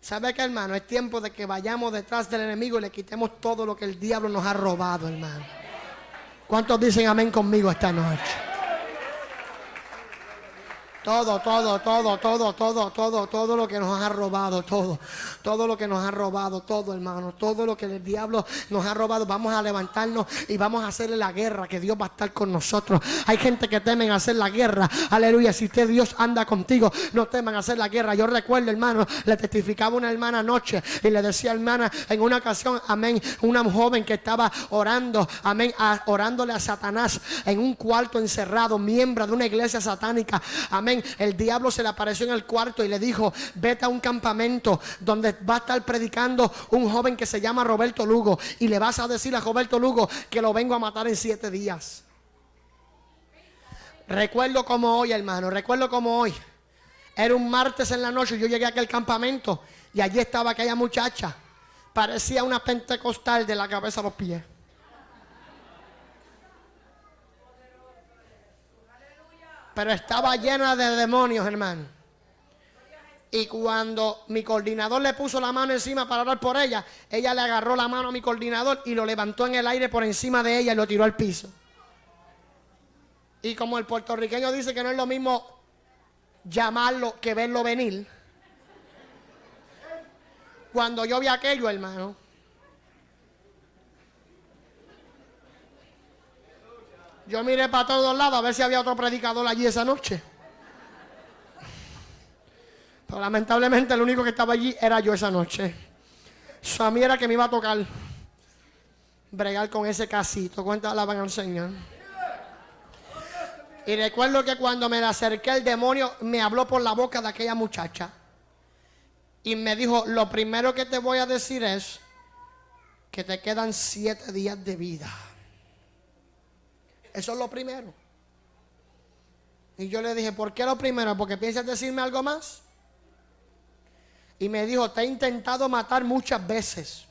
A: ¿Sabe qué, hermano? Es tiempo de que vayamos detrás del enemigo y le quitemos todo lo que el diablo nos ha robado, hermano. ¿Cuántos dicen amén conmigo esta noche? Todo, todo, todo, todo, todo, todo, todo lo que nos ha robado, todo, todo lo que nos ha robado, todo hermano, todo lo que el diablo nos ha robado, vamos a levantarnos y vamos a hacerle la guerra, que Dios va a estar con nosotros. Hay gente que temen hacer la guerra, aleluya, si usted Dios anda contigo, no teman hacer la guerra. Yo recuerdo, hermano, le testificaba una hermana anoche y le decía, hermana, en una ocasión, amén, una joven que estaba orando, amén, orándole a Satanás en un cuarto encerrado, miembro de una iglesia satánica, amén el diablo se le apareció en el cuarto y le dijo, vete a un campamento donde va a estar predicando un joven que se llama Roberto Lugo y le vas a decir a Roberto Lugo que lo vengo a matar en siete días. Recuerdo como hoy, hermano, recuerdo como hoy. Era un martes en la noche, yo llegué a aquel campamento y allí estaba aquella muchacha. Parecía una pentecostal de la cabeza a los pies. Pero estaba llena de demonios, hermano. Y cuando mi coordinador le puso la mano encima para orar por ella, ella le agarró la mano a mi coordinador y lo levantó en el aire por encima de ella y lo tiró al piso. Y como el puertorriqueño dice que no es lo mismo llamarlo que verlo venir, cuando yo vi aquello, hermano, Yo miré para todos lados a ver si había otro predicador allí esa noche. Pero lamentablemente el único que estaba allí era yo esa noche. Eso a mí era que me iba a tocar bregar con ese casito. ¿Cuántas alaban al Señor? Y recuerdo que cuando me acerqué el demonio me habló por la boca de aquella muchacha. Y me dijo, lo primero que te voy a decir es que te quedan siete días de vida. Eso es lo primero. Y yo le dije, ¿por qué lo primero? ¿Porque piensas decirme algo más? Y me dijo, te he intentado matar muchas veces.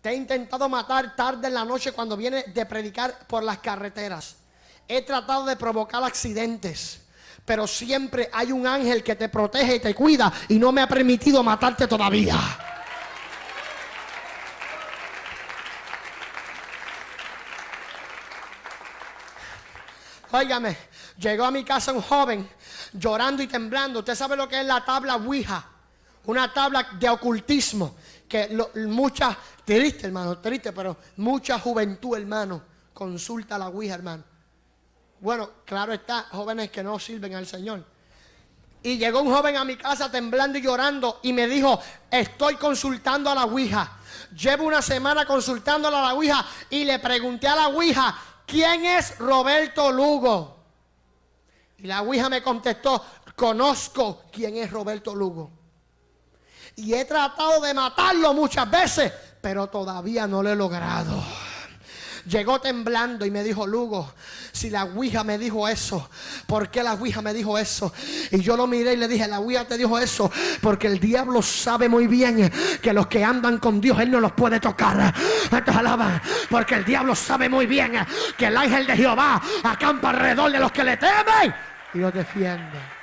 A: Te he intentado matar tarde en la noche cuando viene de predicar por las carreteras. He tratado de provocar accidentes. Pero siempre hay un ángel que te protege y te cuida y no me ha permitido matarte todavía. Óigame, llegó a mi casa un joven llorando y temblando. Usted sabe lo que es la tabla Ouija. Una tabla de ocultismo. Que mucha, triste hermano, triste, pero mucha juventud hermano, consulta la Ouija hermano. Bueno, claro está, jóvenes que no sirven al Señor. Y llegó un joven a mi casa temblando y llorando y me dijo, estoy consultando a la Ouija. Llevo una semana consultando a la Ouija y le pregunté a la Ouija, ¿quién es Roberto Lugo? Y la Ouija me contestó, conozco quién es Roberto Lugo. Y he tratado de matarlo muchas veces, pero todavía no lo he logrado. Llegó temblando y me dijo, Lugo, si la Ouija me dijo eso, ¿por qué la Ouija me dijo eso? Y yo lo miré y le dije, la Ouija te dijo eso, porque el diablo sabe muy bien que los que andan con Dios, Él no los puede tocar. Porque el diablo sabe muy bien que el ángel de Jehová acampa alrededor de los que le temen y los defiende.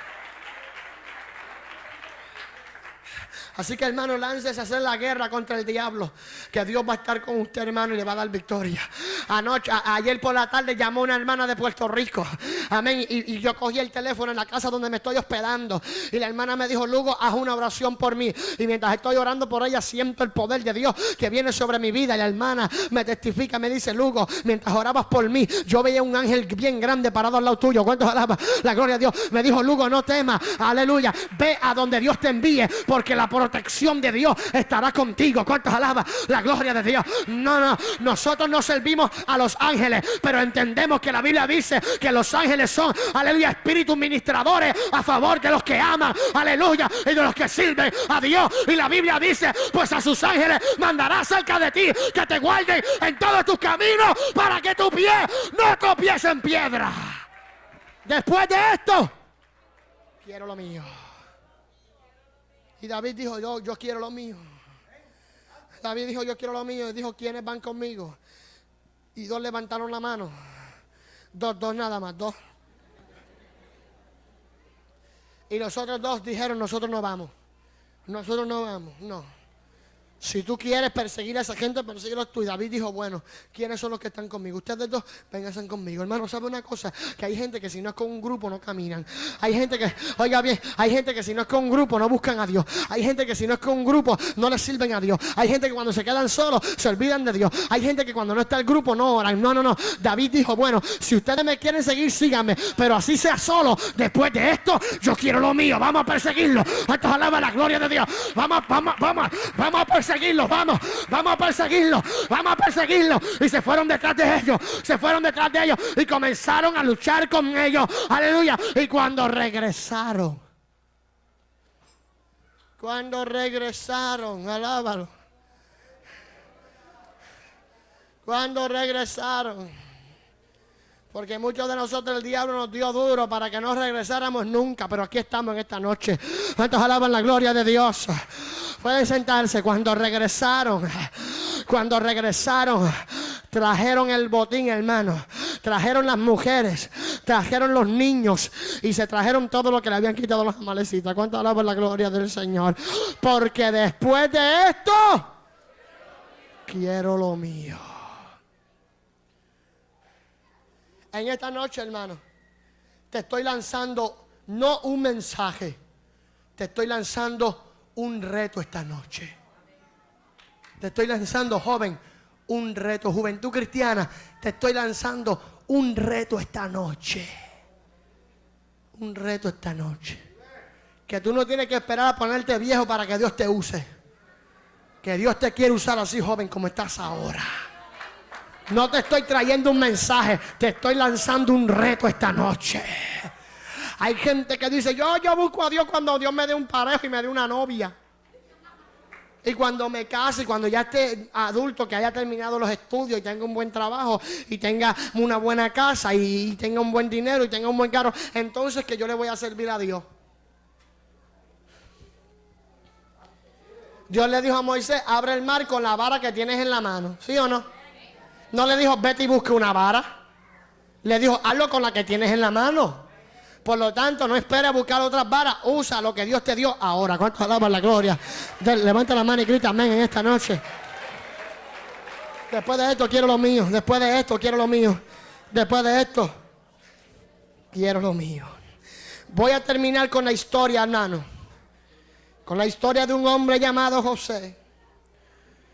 A: Así que hermano, láncese a hacer la guerra contra el diablo. Que Dios va a estar con usted, hermano, y le va a dar victoria. Anoche, ayer por la tarde llamó una hermana de Puerto Rico. Amén. Y, yo cogí el teléfono en la casa donde me estoy hospedando. Y la hermana me dijo, Lugo, haz una oración por mí. Y mientras estoy orando por ella, siento el poder de Dios que viene sobre mi vida. Y la hermana me testifica, me dice, Lugo, mientras orabas por mí, yo veía un ángel bien grande parado al lado tuyo. ¿Cuántos alabas? La gloria a Dios. Me dijo, Lugo, no temas. Aleluya. Ve a donde Dios te envíe. Porque la protección de Dios estará contigo. ¿Cuántos alaba la gloria de Dios? No, no, nosotros no servimos a los ángeles, pero entendemos que la Biblia dice que los ángeles son, aleluya, espíritus ministradores a favor de los que aman, aleluya, y de los que sirven a Dios. Y la Biblia dice, pues a sus ángeles mandará cerca de ti que te guarden en todos tus caminos para que tu pie no tropiece en piedra. Después de esto, quiero lo mío. Y David dijo, yo, yo quiero lo mío. David dijo, yo quiero lo mío. Y dijo, ¿quiénes van conmigo? Y dos levantaron la mano. Dos, dos nada más, dos. Y los otros dos dijeron, nosotros no vamos. Nosotros no vamos, no. Si tú quieres perseguir a esa gente, persíguelos tú. Y David dijo, bueno, ¿quiénes son los que están conmigo? Ustedes dos, vénganse conmigo. Hermano, ¿sabe una cosa? Que hay gente que si no es con un grupo no caminan. Hay gente que, oiga bien, hay gente que si no es con un grupo no buscan a Dios. Hay gente que si no es con un grupo no le sirven a Dios. Hay gente que cuando se quedan solos se olvidan de Dios. Hay gente que cuando no está el grupo no oran. No, no, no. David dijo, bueno, si ustedes me quieren seguir, síganme. Pero así sea solo. Después de esto, yo quiero lo mío. Vamos a perseguirlo. Esto alaba la gloria de Dios. Vamos, vamos, vamos, vamos a perseguirlo vamos, vamos a perseguirlo, vamos a perseguirlo. Y se fueron detrás de ellos, se fueron detrás de ellos y comenzaron a luchar con ellos. Aleluya. Y cuando regresaron, cuando regresaron, alábalo. Cuando regresaron, porque muchos de nosotros el diablo nos dio duro para que no regresáramos nunca, pero aquí estamos en esta noche. ¿Cuántos alaban la gloria de Dios? Pueden sentarse. Cuando regresaron, cuando regresaron, trajeron el botín, hermano. Trajeron las mujeres, trajeron los niños y se trajeron todo lo que le habían quitado los amalecitas. ¿Cuánto alaba la gloria del Señor? Porque después de esto, quiero lo mío. En esta noche, hermano, te estoy lanzando no un mensaje, te estoy lanzando un reto esta noche. Te estoy lanzando, joven, un reto. Juventud cristiana, te estoy lanzando un reto esta noche. Un reto esta noche. Que tú no tienes que esperar a ponerte viejo para que Dios te use. Que Dios te quiere usar así, joven, como estás ahora. No te estoy trayendo un mensaje, te estoy lanzando un reto esta noche. Hay gente que dice, yo, yo busco a Dios cuando Dios me dé un parejo y me dé una novia. Y cuando me case, cuando ya esté adulto, que haya terminado los estudios y tenga un buen trabajo y tenga una buena casa y tenga un buen dinero y tenga un buen carro, entonces que yo le voy a servir a Dios. Dios le dijo a Moisés, abre el mar con la vara que tienes en la mano. ¿Sí o no? No le dijo, vete y busque una vara. Le dijo, hazlo con la que tienes en la mano. Por lo tanto, no esperes buscar otras varas. Usa lo que Dios te dio ahora. ¿Cuánto alaba la gloria? levanta la mano y grita amén en esta noche. Después de esto quiero lo mío. Después de esto quiero lo mío. Después de esto quiero lo mío. Voy a terminar con la historia, hermano. Con la historia de un hombre llamado José.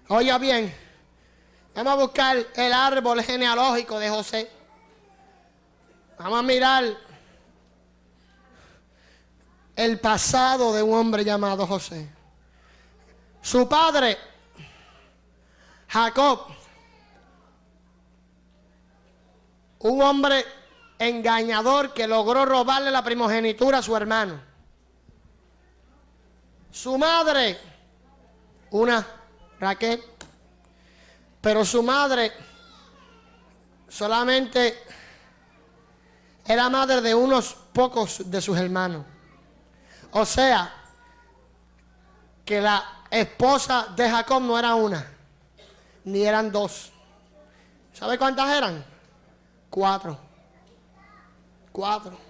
A: Oiga bien. Vamos a buscar el árbol genealógico de José. Vamos a mirar el pasado de un hombre llamado José. Su padre, Jacob, un hombre engañador que logró robarle la primogenitura a su hermano. Su madre, una Raquel, pero su madre solamente era madre de unos pocos de sus hermanos. O sea, que la esposa de Jacob no era una, ni eran dos. ¿Sabe cuántas eran? Cuatro. Cuatro.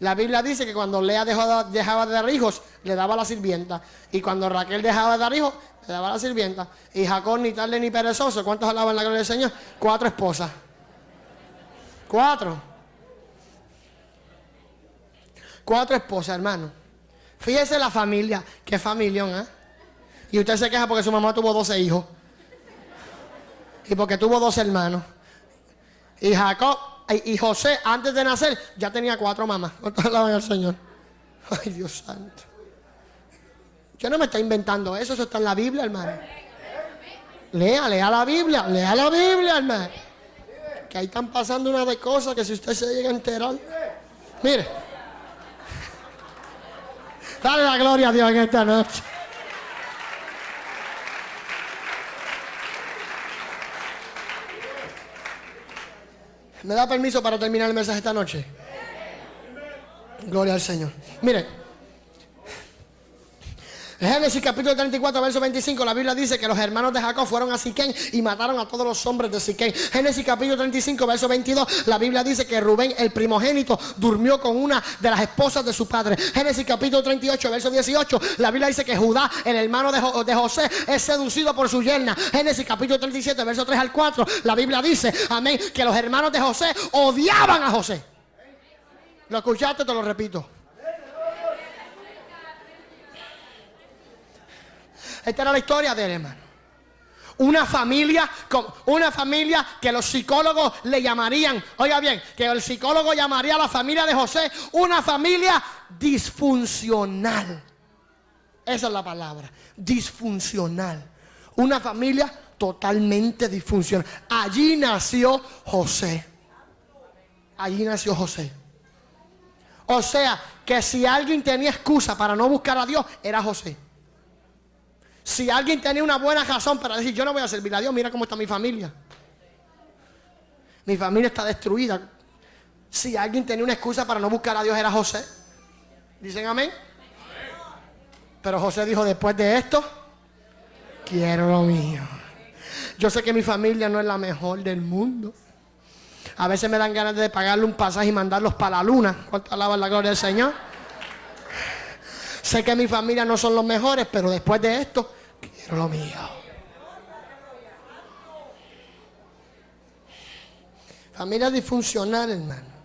A: La Biblia dice que cuando Lea dejaba de dar hijos, le daba la sirvienta. Y cuando Raquel dejaba de dar hijos, le daba la sirvienta. Y Jacob ni tarde ni perezoso. ¿Cuántos alaban la gloria del Señor? Cuatro esposas. Cuatro. Cuatro esposas, hermano. Fíjese la familia. Qué familia, ¿eh? Y usted se queja porque su mamá tuvo 12 hijos. Y porque tuvo dos hermanos. Y Jacob y José, antes de nacer, ya tenía cuatro mamás. <laughs> ¿Cuántos alaban al Señor? Ay, Dios santo. Yo no me está inventando eso, eso está en la Biblia, hermano. Lea, lea la Biblia, lea la Biblia, hermano. Que ahí están pasando una de cosas que si usted se llega a enterar. Mire. <laughs> Dale la gloria a Dios en esta noche. ¿Me da permiso para terminar el mensaje esta noche? Gloria al Señor. Mire. Génesis capítulo 34, verso 25, la Biblia dice que los hermanos de Jacob fueron a Siquén y mataron a todos los hombres de Siquén. Génesis capítulo 35, verso 22, la Biblia dice que Rubén, el primogénito, durmió con una de las esposas de su padre. Génesis capítulo 38, verso 18, la Biblia dice que Judá, el hermano de, José, es seducido por su yerna. Génesis capítulo 37, verso 3 al 4, la Biblia dice, amén, que los hermanos de José odiaban a José. ¿Lo escuchaste? Te lo repito. Esta era la historia de él, hermano. Una familia, una familia que los psicólogos le llamarían, oiga bien, que el psicólogo llamaría a la familia de José una familia disfuncional. Esa es la palabra, disfuncional. Una familia totalmente disfuncional. Allí nació José. Allí nació José. O sea, que si alguien tenía excusa para no buscar a Dios, era José. Si alguien tenía una buena razón para decir, yo no voy a servir a Dios, mira cómo está mi familia. Mi familia está destruida. Si alguien tenía una excusa para no buscar a Dios, era José. ¿Dicen amén? Pero José dijo, después de esto, quiero lo mío. Yo sé que mi familia no es la mejor del mundo. A veces me dan ganas de pagarle un pasaje y mandarlos para la luna. ¿Cuánto alaban la gloria del Señor? Sé que mi familia no son los mejores, pero después de esto, quiero lo mío. Familia disfuncional, hermano.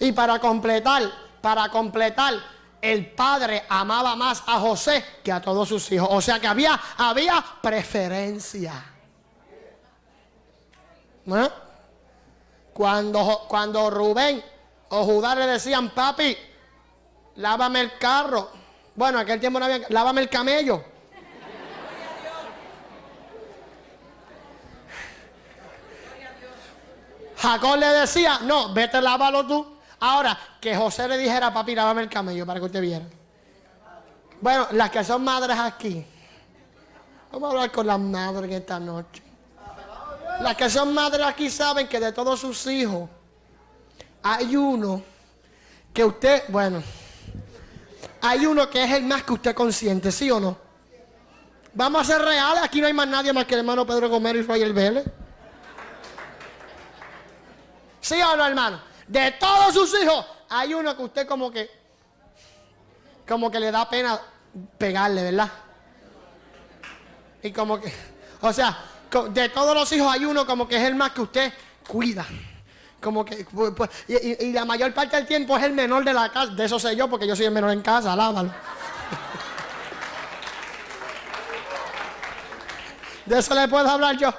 A: Y para completar, para completar, el padre amaba más a José que a todos sus hijos. O sea que había, había preferencia. Cuando, cuando Rubén o Judá le decían, papi, lávame el carro. Bueno, aquel tiempo no había, lávame el camello. Jacob le decía, no, vete, lávalo tú. Ahora, que José le dijera, papi, lávame el camello para que usted viera. Bueno, las que son madres aquí, Vamos a hablar con las madres esta noche. Las que son madres aquí saben que de todos sus hijos hay uno que usted, bueno, hay uno que es el más que usted consiente, ¿sí o no? Vamos a ser reales, aquí no hay más nadie más que el hermano Pedro Gómez y Roger Vélez. ¿Sí o no, hermano? De todos sus hijos, hay uno que usted como que, como que le da pena pegarle, ¿verdad? Y como que, o sea, de todos los hijos hay uno como que es el más que usted cuida. Como que, y, la mayor parte del tiempo es el menor de la casa. De eso sé yo, porque yo soy el menor en casa, alábalo. <laughs> De eso le puedo hablar yo.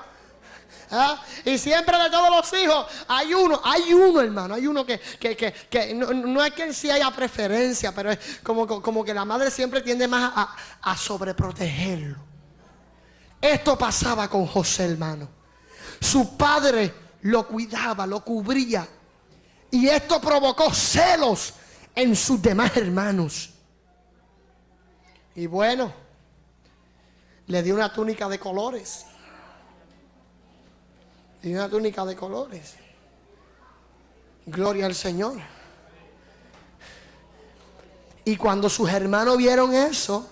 A: ¿Ah? Y siempre de todos los hijos hay uno, hay uno hermano, hay uno que, no, es que en sí haya preferencia, pero es como, como que la madre siempre tiende más a, a sobreprotegerlo. Esto pasaba con José hermano. Su padre lo cuidaba, lo cubría. Y esto provocó celos en sus demás hermanos. Y bueno, le dio una túnica de colores. Dio una túnica de colores. Gloria al Señor. Y cuando sus hermanos vieron eso,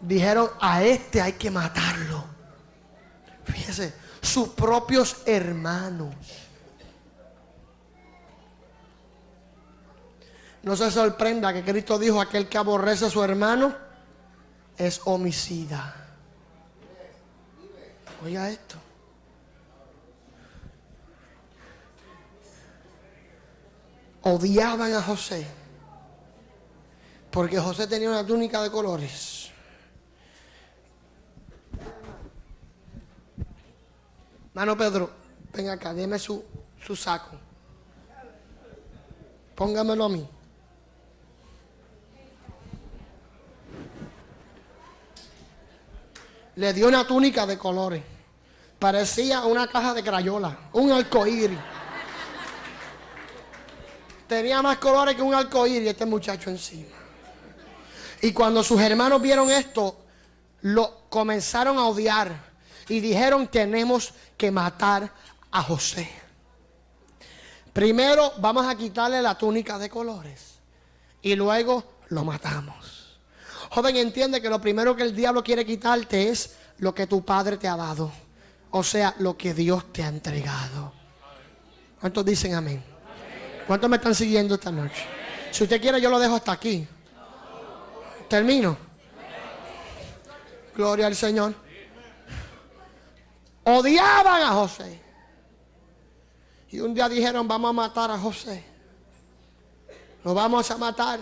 A: dijeron, a este hay que matarlo. Fíjese, sus propios hermanos. No se sorprenda que Cristo dijo, aquel que aborrece a su hermano es homicida. Oiga esto. Odiaban a José. Porque José tenía una túnica de colores. Mano Pedro, venga acá, déme su, su saco. Póngamelo a mí. Le dio una túnica de colores. Parecía una caja de crayola, un arcoíris. Tenía más colores que un arcoíris este muchacho encima. Y cuando sus hermanos vieron esto, lo comenzaron a odiar y dijeron tenemos que matar a José. Primero vamos a quitarle la túnica de colores y luego lo matamos. Joven, entiende que lo primero que el diablo quiere quitarte es lo que tu padre te ha dado. O sea, lo que Dios te ha entregado. ¿Cuántos dicen amén? ¿Cuántos me están siguiendo esta noche? Si usted quiere, yo lo dejo hasta aquí. Termino. Gloria al Señor. Odiaban a José. Y un día dijeron, vamos a matar a José. Lo vamos a matar.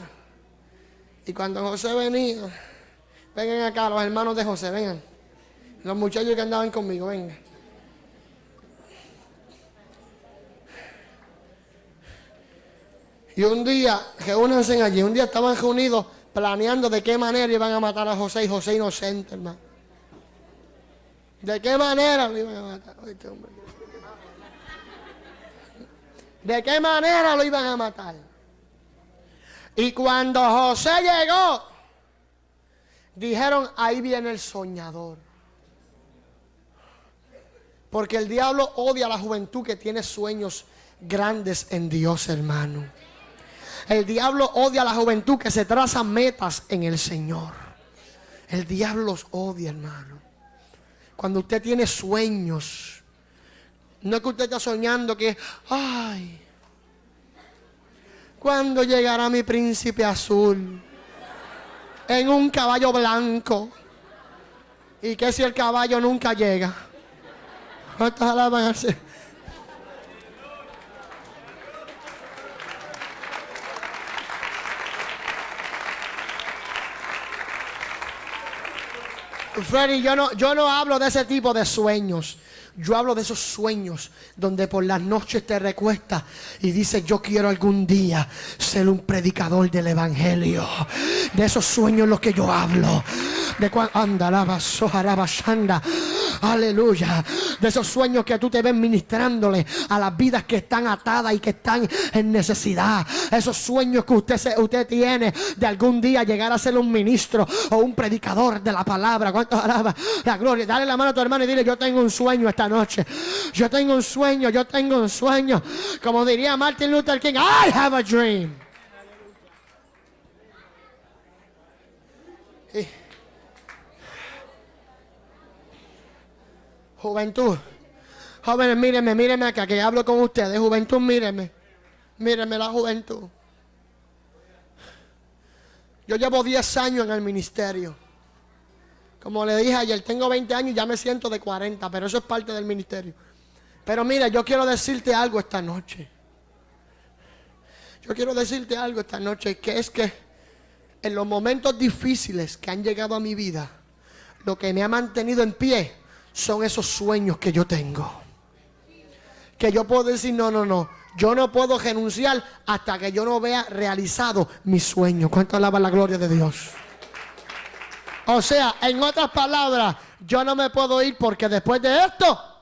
A: Y cuando José venía, vengan acá los hermanos de José, vengan. Los muchachos que andaban conmigo, vengan. Y un día, reúnanse allí, un día estaban reunidos planeando de qué manera iban a matar a José y José inocente, hermano. ¿De qué manera lo iban a matar? ¿De qué manera lo iban a matar? Y cuando José llegó, dijeron, ahí viene el soñador. Porque el diablo odia a la juventud que tiene sueños grandes en Dios, hermano. El diablo odia a la juventud que se traza metas en el Señor. El diablo los odia, hermano. Cuando usted tiene sueños. No es que usted está soñando que, ay, ¿cuándo llegará mi príncipe azul? En un caballo blanco. ¿Y qué si el caballo nunca llega? <laughs> ¿Cuántas alabanzas? Freddy, yo no, yo no hablo de ese tipo de sueños. Yo hablo de esos sueños donde por las noches te recuestas y dices, yo quiero algún día ser un predicador del Evangelio. De esos sueños los que yo hablo. De cuando anda, sojaraba, shanda. Aleluya. De esos sueños que tú te ves ministrándole a las vidas que están atadas y que están en necesidad. Esos sueños que usted, se, usted tiene de algún día llegar a ser un ministro o un predicador de la palabra. ¿Cuántos alaba la gloria? Dale la mano a tu hermano y dile, yo tengo un sueño esta noche. Yo tengo un sueño, yo tengo un sueño. Como diría Martin Luther King, I have a dream. Juventud. Jóvenes, mírenme, mírenme acá, que hablo con ustedes. Juventud, mírenme. Mírenme la juventud. Yo llevo 10 años en el ministerio. Como le dije ayer, tengo 20 años y ya me siento de 40, pero eso es parte del ministerio. Pero mira, yo quiero decirte algo esta noche. Yo quiero decirte algo esta noche, que es que en los momentos difíciles que han llegado a mi vida, lo que me ha mantenido en pie son esos sueños que yo tengo. Que yo puedo decir, no, no, no. Yo no puedo renunciar hasta que yo no vea realizado mi sueño. ¿Cuánto alaba la gloria de Dios? O sea, en otras palabras, yo no me puedo ir porque después de esto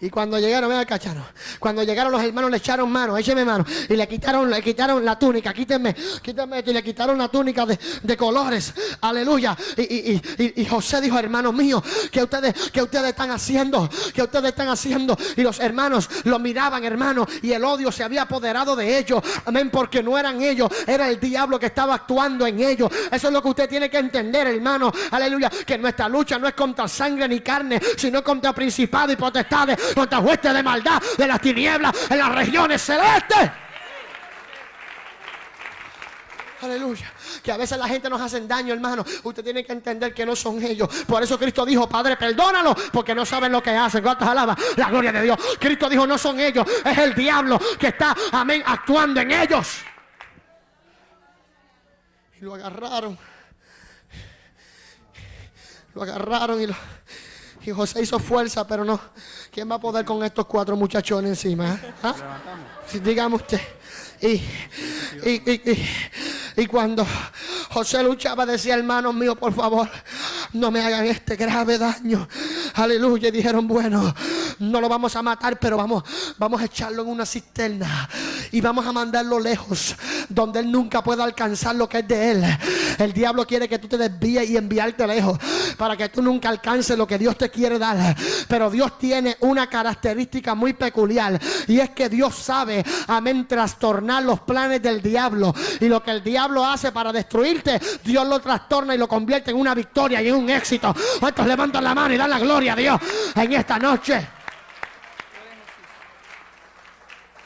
A: Y cuando llegaron, vea cachano, cuando llegaron los hermanos le echaron mano, écheme mano, y le quitaron, le quitaron la túnica, quítenme, quítenme y le quitaron la túnica de, colores, aleluya. Y, José dijo, hermanos míos, que ustedes, que ustedes están haciendo, que ustedes están haciendo. Y los hermanos lo miraban, hermano, y el odio se había apoderado de ellos, amén, porque no eran ellos, era el diablo que estaba actuando en ellos. Eso es lo que usted tiene que entender, hermano, aleluya, que nuestra lucha no es contra sangre ni carne, sino contra principados y potestades contra huestes de maldad de las tinieblas en las regiones celestes. Aleluya. Que a veces la gente nos hace daño, hermano. Usted tiene que entender que no son ellos. Por eso Cristo dijo, Padre, perdónalo, porque no saben lo que hacen. ¿Cuántas alabas? La gloria de Dios. Cristo dijo, no son ellos, es el diablo que está, amén, actuando en ellos. Y lo agarraron. Lo agarraron y José hizo fuerza, pero no. ¿Quién va a poder con estos cuatro muchachones encima? ¿Ah? Dígame usted. Y, y, cuando José luchaba, decía, hermanos míos, por favor, no me hagan este grave daño. Aleluya. Y dijeron, bueno, no lo vamos a matar, pero vamos, vamos a echarlo en una cisterna y vamos a mandarlo lejos, donde él nunca pueda alcanzar lo que es de él. El diablo quiere que tú te desvíes y enviarte lejos para que tú nunca alcances lo que Dios te quiere dar. Pero Dios tiene una característica muy peculiar y es que Dios sabe, amén, trastornar los planes del diablo. Y lo que el diablo hace para destruirte, Dios lo trastorna y lo convierte en una victoria y en un éxito. ¿Cuántos levantan la mano y dan la gloria a Dios en esta noche?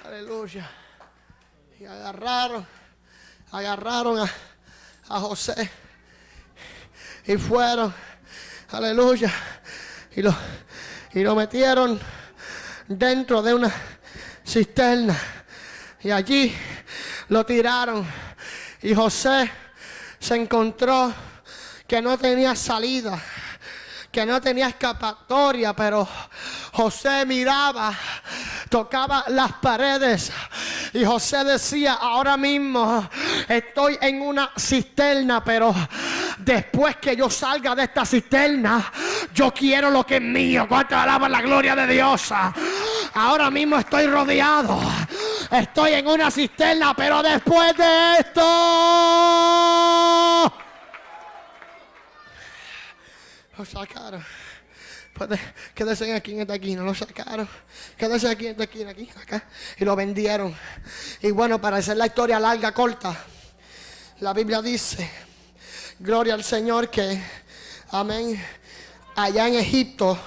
A: Aleluya. Y agarraron, agarraron a, a José y fueron, aleluya, y lo, y lo metieron dentro de una cisterna y allí lo tiraron y José se encontró que no tenía salida que no tenía escapatoria, pero José miraba, tocaba las paredes y José decía, ahora mismo estoy en una cisterna, pero después que yo salga de esta cisterna, yo quiero lo que es mío. ¿Cuánto alaba la gloria de Dios? Ahora mismo estoy rodeado. Estoy en una cisterna, pero después de esto lo sacaron. Quédese aquí en esta esquina, lo sacaron. Quédese aquí en esta esquina, aquí, acá. Y lo vendieron. Y bueno, para hacer la historia larga, corta, la Biblia dice, gloria al Señor que, amén, allá en Egipto,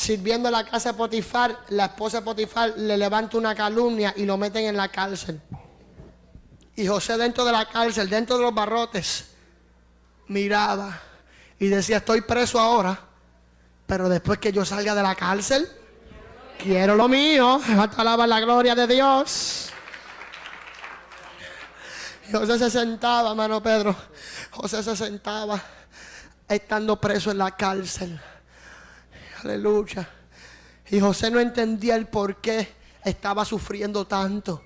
A: sirviendo en la casa de Potifar, la esposa de Potifar le levanta una calumnia y lo meten en la cárcel. Y José dentro de la cárcel, dentro de los barrotes, miraba y decía, estoy preso ahora, pero después que yo salga de la cárcel, quiero lo mío. <laughs> Alaba la gloria de Dios. José se sentaba, hermano Pedro. José se sentaba estando preso en la cárcel. Aleluya. Y José no entendía el por qué estaba sufriendo tanto.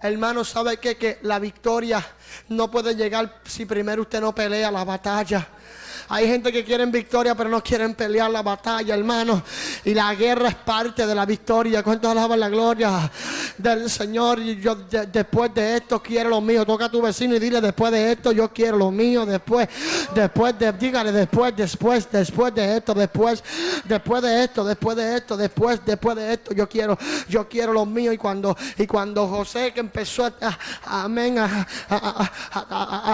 A: Hermano, ¿sabe qué? Que la victoria no puede llegar si primero usted no pelea la batalla. Hay gente que quieren victoria, pero no quieren pelear la batalla, hermano. Y la guerra es parte de la victoria. ¿Cuántos alaban la gloria del Señor? Y yo después de esto quiero lo mío. Toca a tu vecino y dile después de esto yo quiero lo mío. Después, después de, dígale después, después, después de esto, después, después de esto, después de esto, después, después de esto, yo quiero, yo quiero lo mío. Y cuando, y cuando José que empezó a, amén,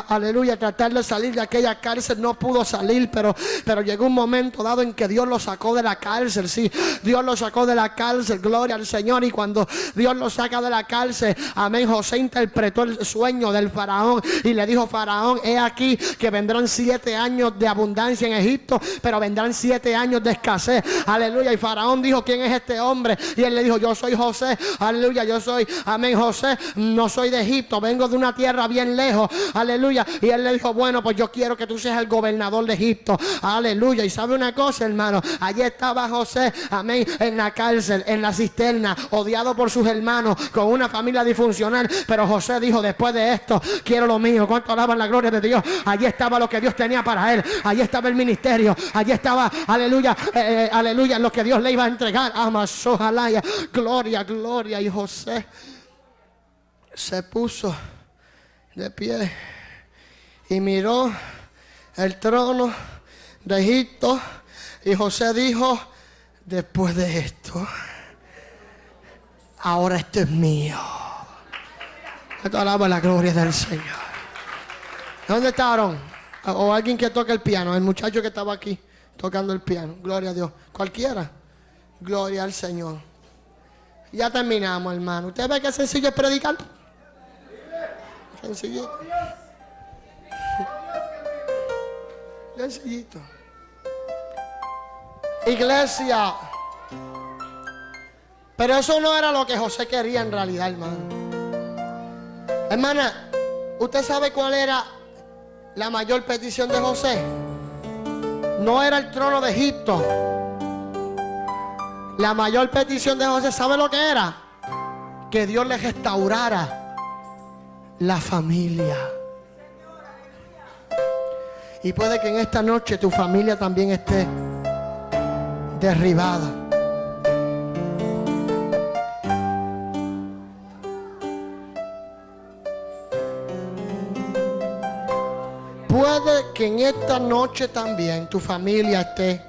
A: aleluya, tratar de salir de aquella cárcel, no pudo salir pero, pero llegó un momento dado en que Dios lo sacó de la cárcel, sí, Dios lo sacó de la cárcel, gloria al Señor, y cuando Dios lo saca de la cárcel, amén, José interpretó el sueño del faraón y le dijo, faraón, he aquí que vendrán siete años de abundancia en Egipto, pero vendrán siete años de escasez, aleluya, y faraón dijo, ¿quién es este hombre? Y él le dijo, yo soy José, aleluya, yo soy, amén, José, no soy de Egipto, vengo de una tierra bien lejos, aleluya, y él le dijo, bueno, pues yo quiero que tú seas el gobernador de Egipto. Aleluya. Y sabe una cosa, hermano. Allí estaba José, amén, en la cárcel, en la cisterna, odiado por sus hermanos, con una familia disfuncional. Pero José dijo, después de esto, quiero lo mío. ¿Cuánto alaban la gloria de Dios? Allí estaba lo que Dios tenía para él. Allí estaba el ministerio. Allí estaba, aleluya, eh, eh, aleluya, lo que Dios le iba a entregar. Amazojalaya, gloria, gloria. Y José se puso de pie y miró el trono de Egipto. Y José dijo, después de esto, ahora esto es mío. Esto alaba la gloria del Señor. ¿Dónde está Aarón? O alguien que toque el piano, el muchacho que estaba aquí tocando el piano. Gloria a Dios. Cualquiera. Gloria al Señor. Ya terminamos, hermano. ¿Usted ve qué sencillo es predicar? Sencillo. Iglesia. Pero eso no era lo que José quería en realidad, hermano. Hermana, ¿usted sabe cuál era la mayor petición de José? No era el trono de Egipto. La mayor petición de José, ¿sabe lo que era? Que Dios le restaurara la familia. Y puede que en esta noche tu familia también esté derribada. Puede que en esta noche también tu familia esté.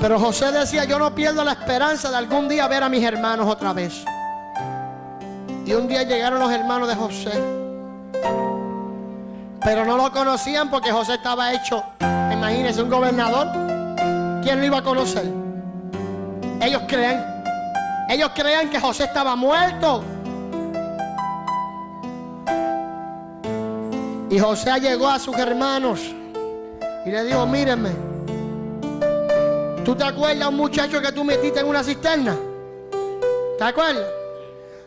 A: Pero José decía, yo no pierdo la esperanza de algún día ver a mis hermanos otra vez. Y un día llegaron los hermanos de José. Pero no lo conocían porque José estaba hecho, imagínense, un gobernador. ¿Quién lo iba a conocer? Ellos creen. Ellos creían que José estaba muerto. Y José llegó a sus hermanos y le dijo, mírenme, ¿tú te acuerdas un muchacho que tú metiste en una cisterna? ¿Te acuerdas?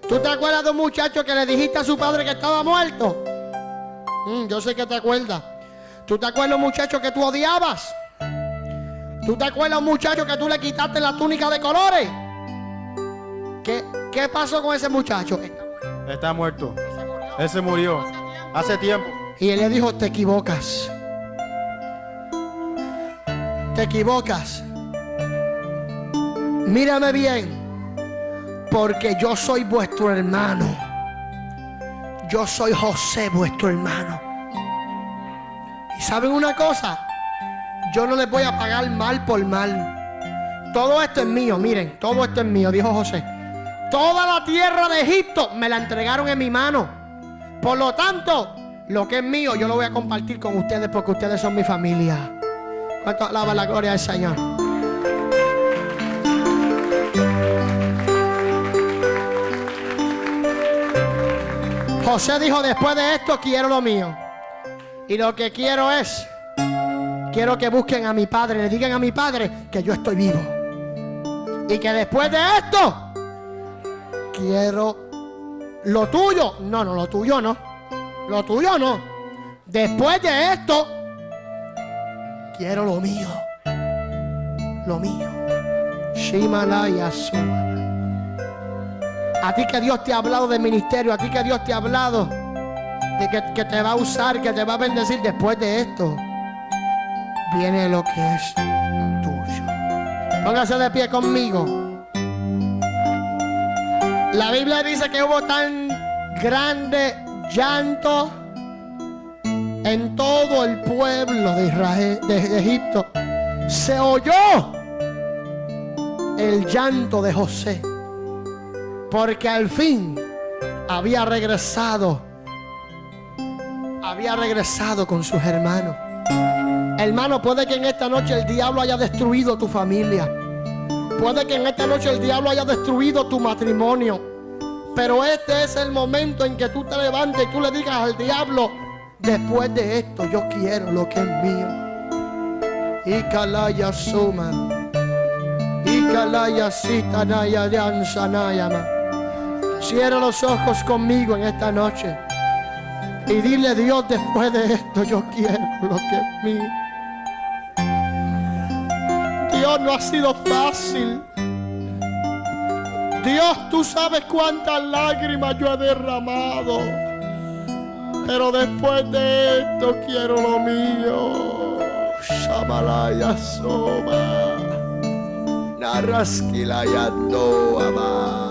A: ¿Tú te acuerdas de un muchacho que le dijiste a su padre que estaba muerto? Mm, yo sé que te acuerdas. ¿Tú te acuerdas, muchacho, que tú odiabas? ¿Tú te acuerdas, muchacho, que tú le quitaste la túnica de colores? ¿Qué, qué pasó con ese muchacho?
B: Está muerto. Ese murió. Hace tiempo.
A: Y él le dijo, te equivocas. Te equivocas. Mírame bien. Porque yo soy vuestro hermano yo soy José, vuestro hermano. Y saben una cosa, yo no les voy a pagar mal por mal. Todo esto es mío, miren, todo esto es mío, dijo José. Toda la tierra de Egipto me la entregaron en mi mano. Por lo tanto, lo que es mío yo lo voy a compartir con ustedes porque ustedes son mi familia. ¿Cuánto alaba la gloria del Señor? José dijo, después de esto quiero lo mío. Y lo que quiero es, quiero que busquen a mi padre, le digan a mi padre que yo estoy vivo. Y que después de esto, quiero lo tuyo. No, no, lo tuyo no. Lo tuyo no. Después de esto, quiero lo mío. Lo mío. Shimalaya A ti que Dios te ha hablado de ministerio, a ti que Dios te ha hablado de que, te va a usar, que te va a bendecir después de esto. Viene lo que es tuyo. Póngase de pie conmigo. La Biblia dice que hubo tan grande llanto en todo el pueblo de Egipto. Se oyó el llanto de José. Porque al fin había regresado. Había regresado con sus hermanos. Hermano, puede que en esta noche el diablo haya destruido tu familia. Puede que en esta noche el diablo haya destruido tu matrimonio. Pero este es el momento en que tú te levantes y tú le digas al diablo, después de esto yo quiero lo que es mío. Y calaya suma. Y calaya sitanaya dansanayama. Cierra los ojos conmigo en esta noche. Y dile Dios después de esto yo quiero lo que es mío. Dios no ha sido fácil. Dios, tú sabes cuántas lágrimas yo he derramado. Pero después de esto quiero lo mío. Shamalaya Soma. Naraskilaya Doama.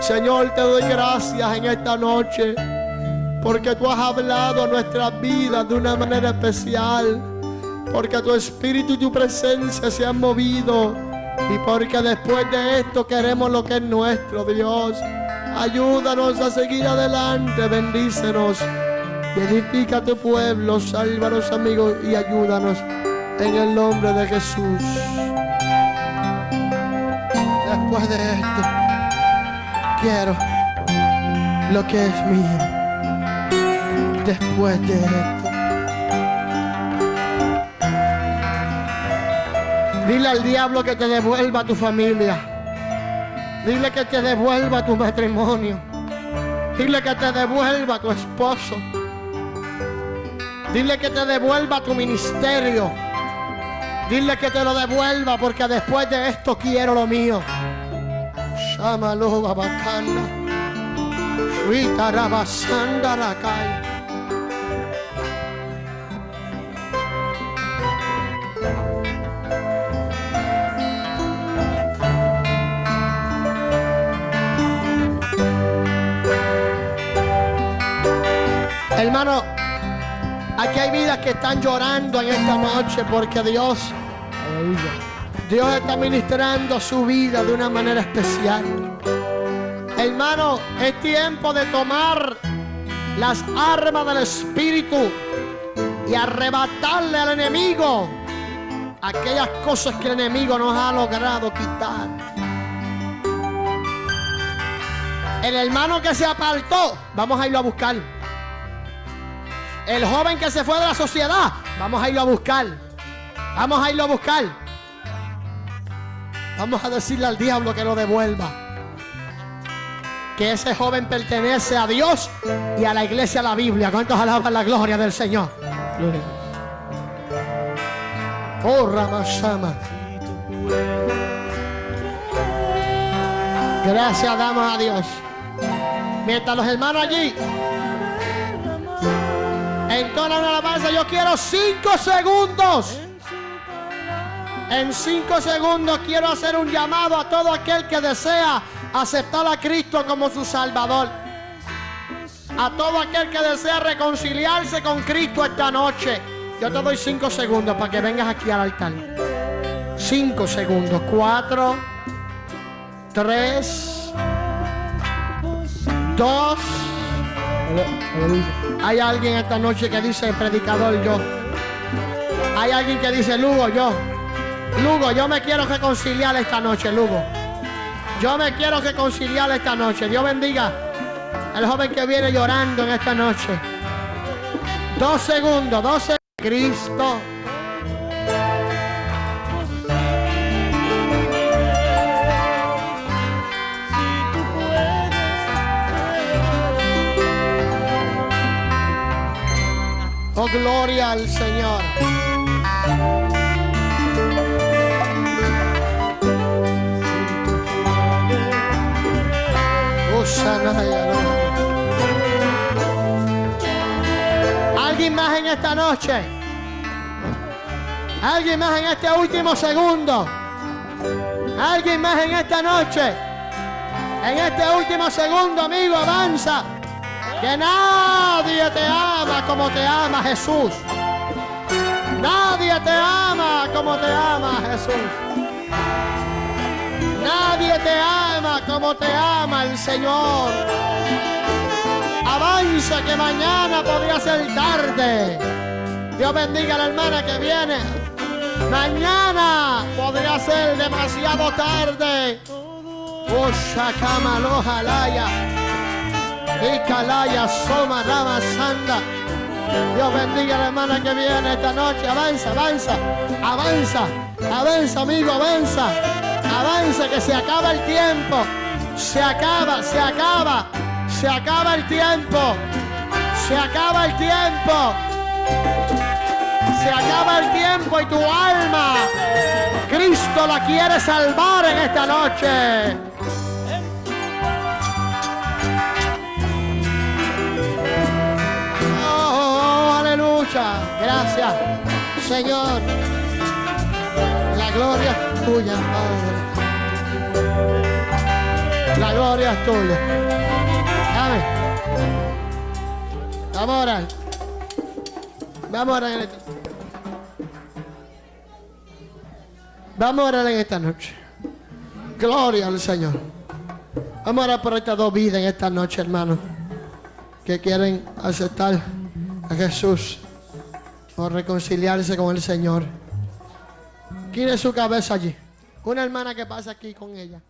A: Señor, te doy gracias en esta noche. Porque tú has hablado a nuestras vidas de una manera especial. Porque tu espíritu y tu presencia se han movido. Y porque después de esto queremos lo que es nuestro, Dios. Ayúdanos a seguir adelante, bendícenos. Edifica tu pueblo, sálvanos amigos y ayúdanos en el nombre de Jesús. Después de esto, quiero lo que es mío. Después de esto. Dile al diablo que te devuelva tu familia. Dile que te devuelva tu matrimonio. Dile que te devuelva tu esposo. Dile que te devuelva tu ministerio. Dile que te lo devuelva porque después de esto quiero lo mío. Shamalo babakanda. Shwita rabasanda rakai. Hermano, aquí hay vidas que están llorando en esta noche porque Dios, Dios está ministrando su vida de una manera especial. Hermano, es tiempo de tomar las armas del Espíritu y arrebatarle al enemigo aquellas cosas que el enemigo nos ha logrado quitar. El hermano que se apartó, vamos a irlo a buscar. El joven que se fue de la sociedad, vamos a irlo a buscar. Vamos a irlo a buscar. Vamos a decirle al diablo que lo devuelva. Que ese joven pertenece a Dios y a la iglesia, a la Biblia. ¿Cuántos alaban la gloria del Señor? Oh, Ramashama. Gracias damos a Dios. Mientras los hermanos allí entonan alabanza, yo quiero cinco segundos. En cinco segundos quiero hacer un llamado a todo aquel que desea aceptar a Cristo como su Salvador. A todo aquel que desea reconciliarse con Cristo esta noche. Yo te doy cinco segundos para que vengas aquí al altar. Cinco segundos. Cuatro. Tres. Dos. Hay alguien esta noche que dice predicador yo. Hay alguien que dice Lugo yo. Lugo, yo me quiero reconciliar esta noche, Lugo. Yo me quiero reconciliar esta noche. Dios bendiga al joven que viene llorando en esta noche. Dos segundos, dos segundos. Cristo. Oh, gloria al Señor. ¿Alguien más en esta noche? ¿Alguien más en este último segundo? ¿Alguien más en esta noche? En este último segundo, amigo, avanza. Que nadie te ama como te ama Jesús. Nadie te ama como te ama Jesús. Nadie te ama como te ama el Señor. Avanza que mañana podría ser tarde. Dios bendiga a la hermana que viene. Mañana podría ser demasiado tarde. Oshakama lojalaya. Y calaya soma rama sanda. Dios bendiga a la hermana que viene esta noche. Avanza, avanza, avanza, avanza, amigo, avanza. Avanza, que se acaba el tiempo. Se acaba, se acaba. Se acaba el tiempo. Se acaba el tiempo. Se acaba el tiempo y tu alma, Cristo la quiere salvar en esta noche. Oh, aleluya. Gracias, Señor. La gloria tuya, Padre. La gloria es tuya. Amén. Vamos a orar. Vamos a orar en esta. Vamos a orar en esta noche. Gloria al Señor. Vamos a orar por estas dos vidas en esta noche, hermano. Que quieren aceptar a Jesús o reconciliarse con el Señor. Quine su cabeza allí. Una hermana que pasa aquí con ella.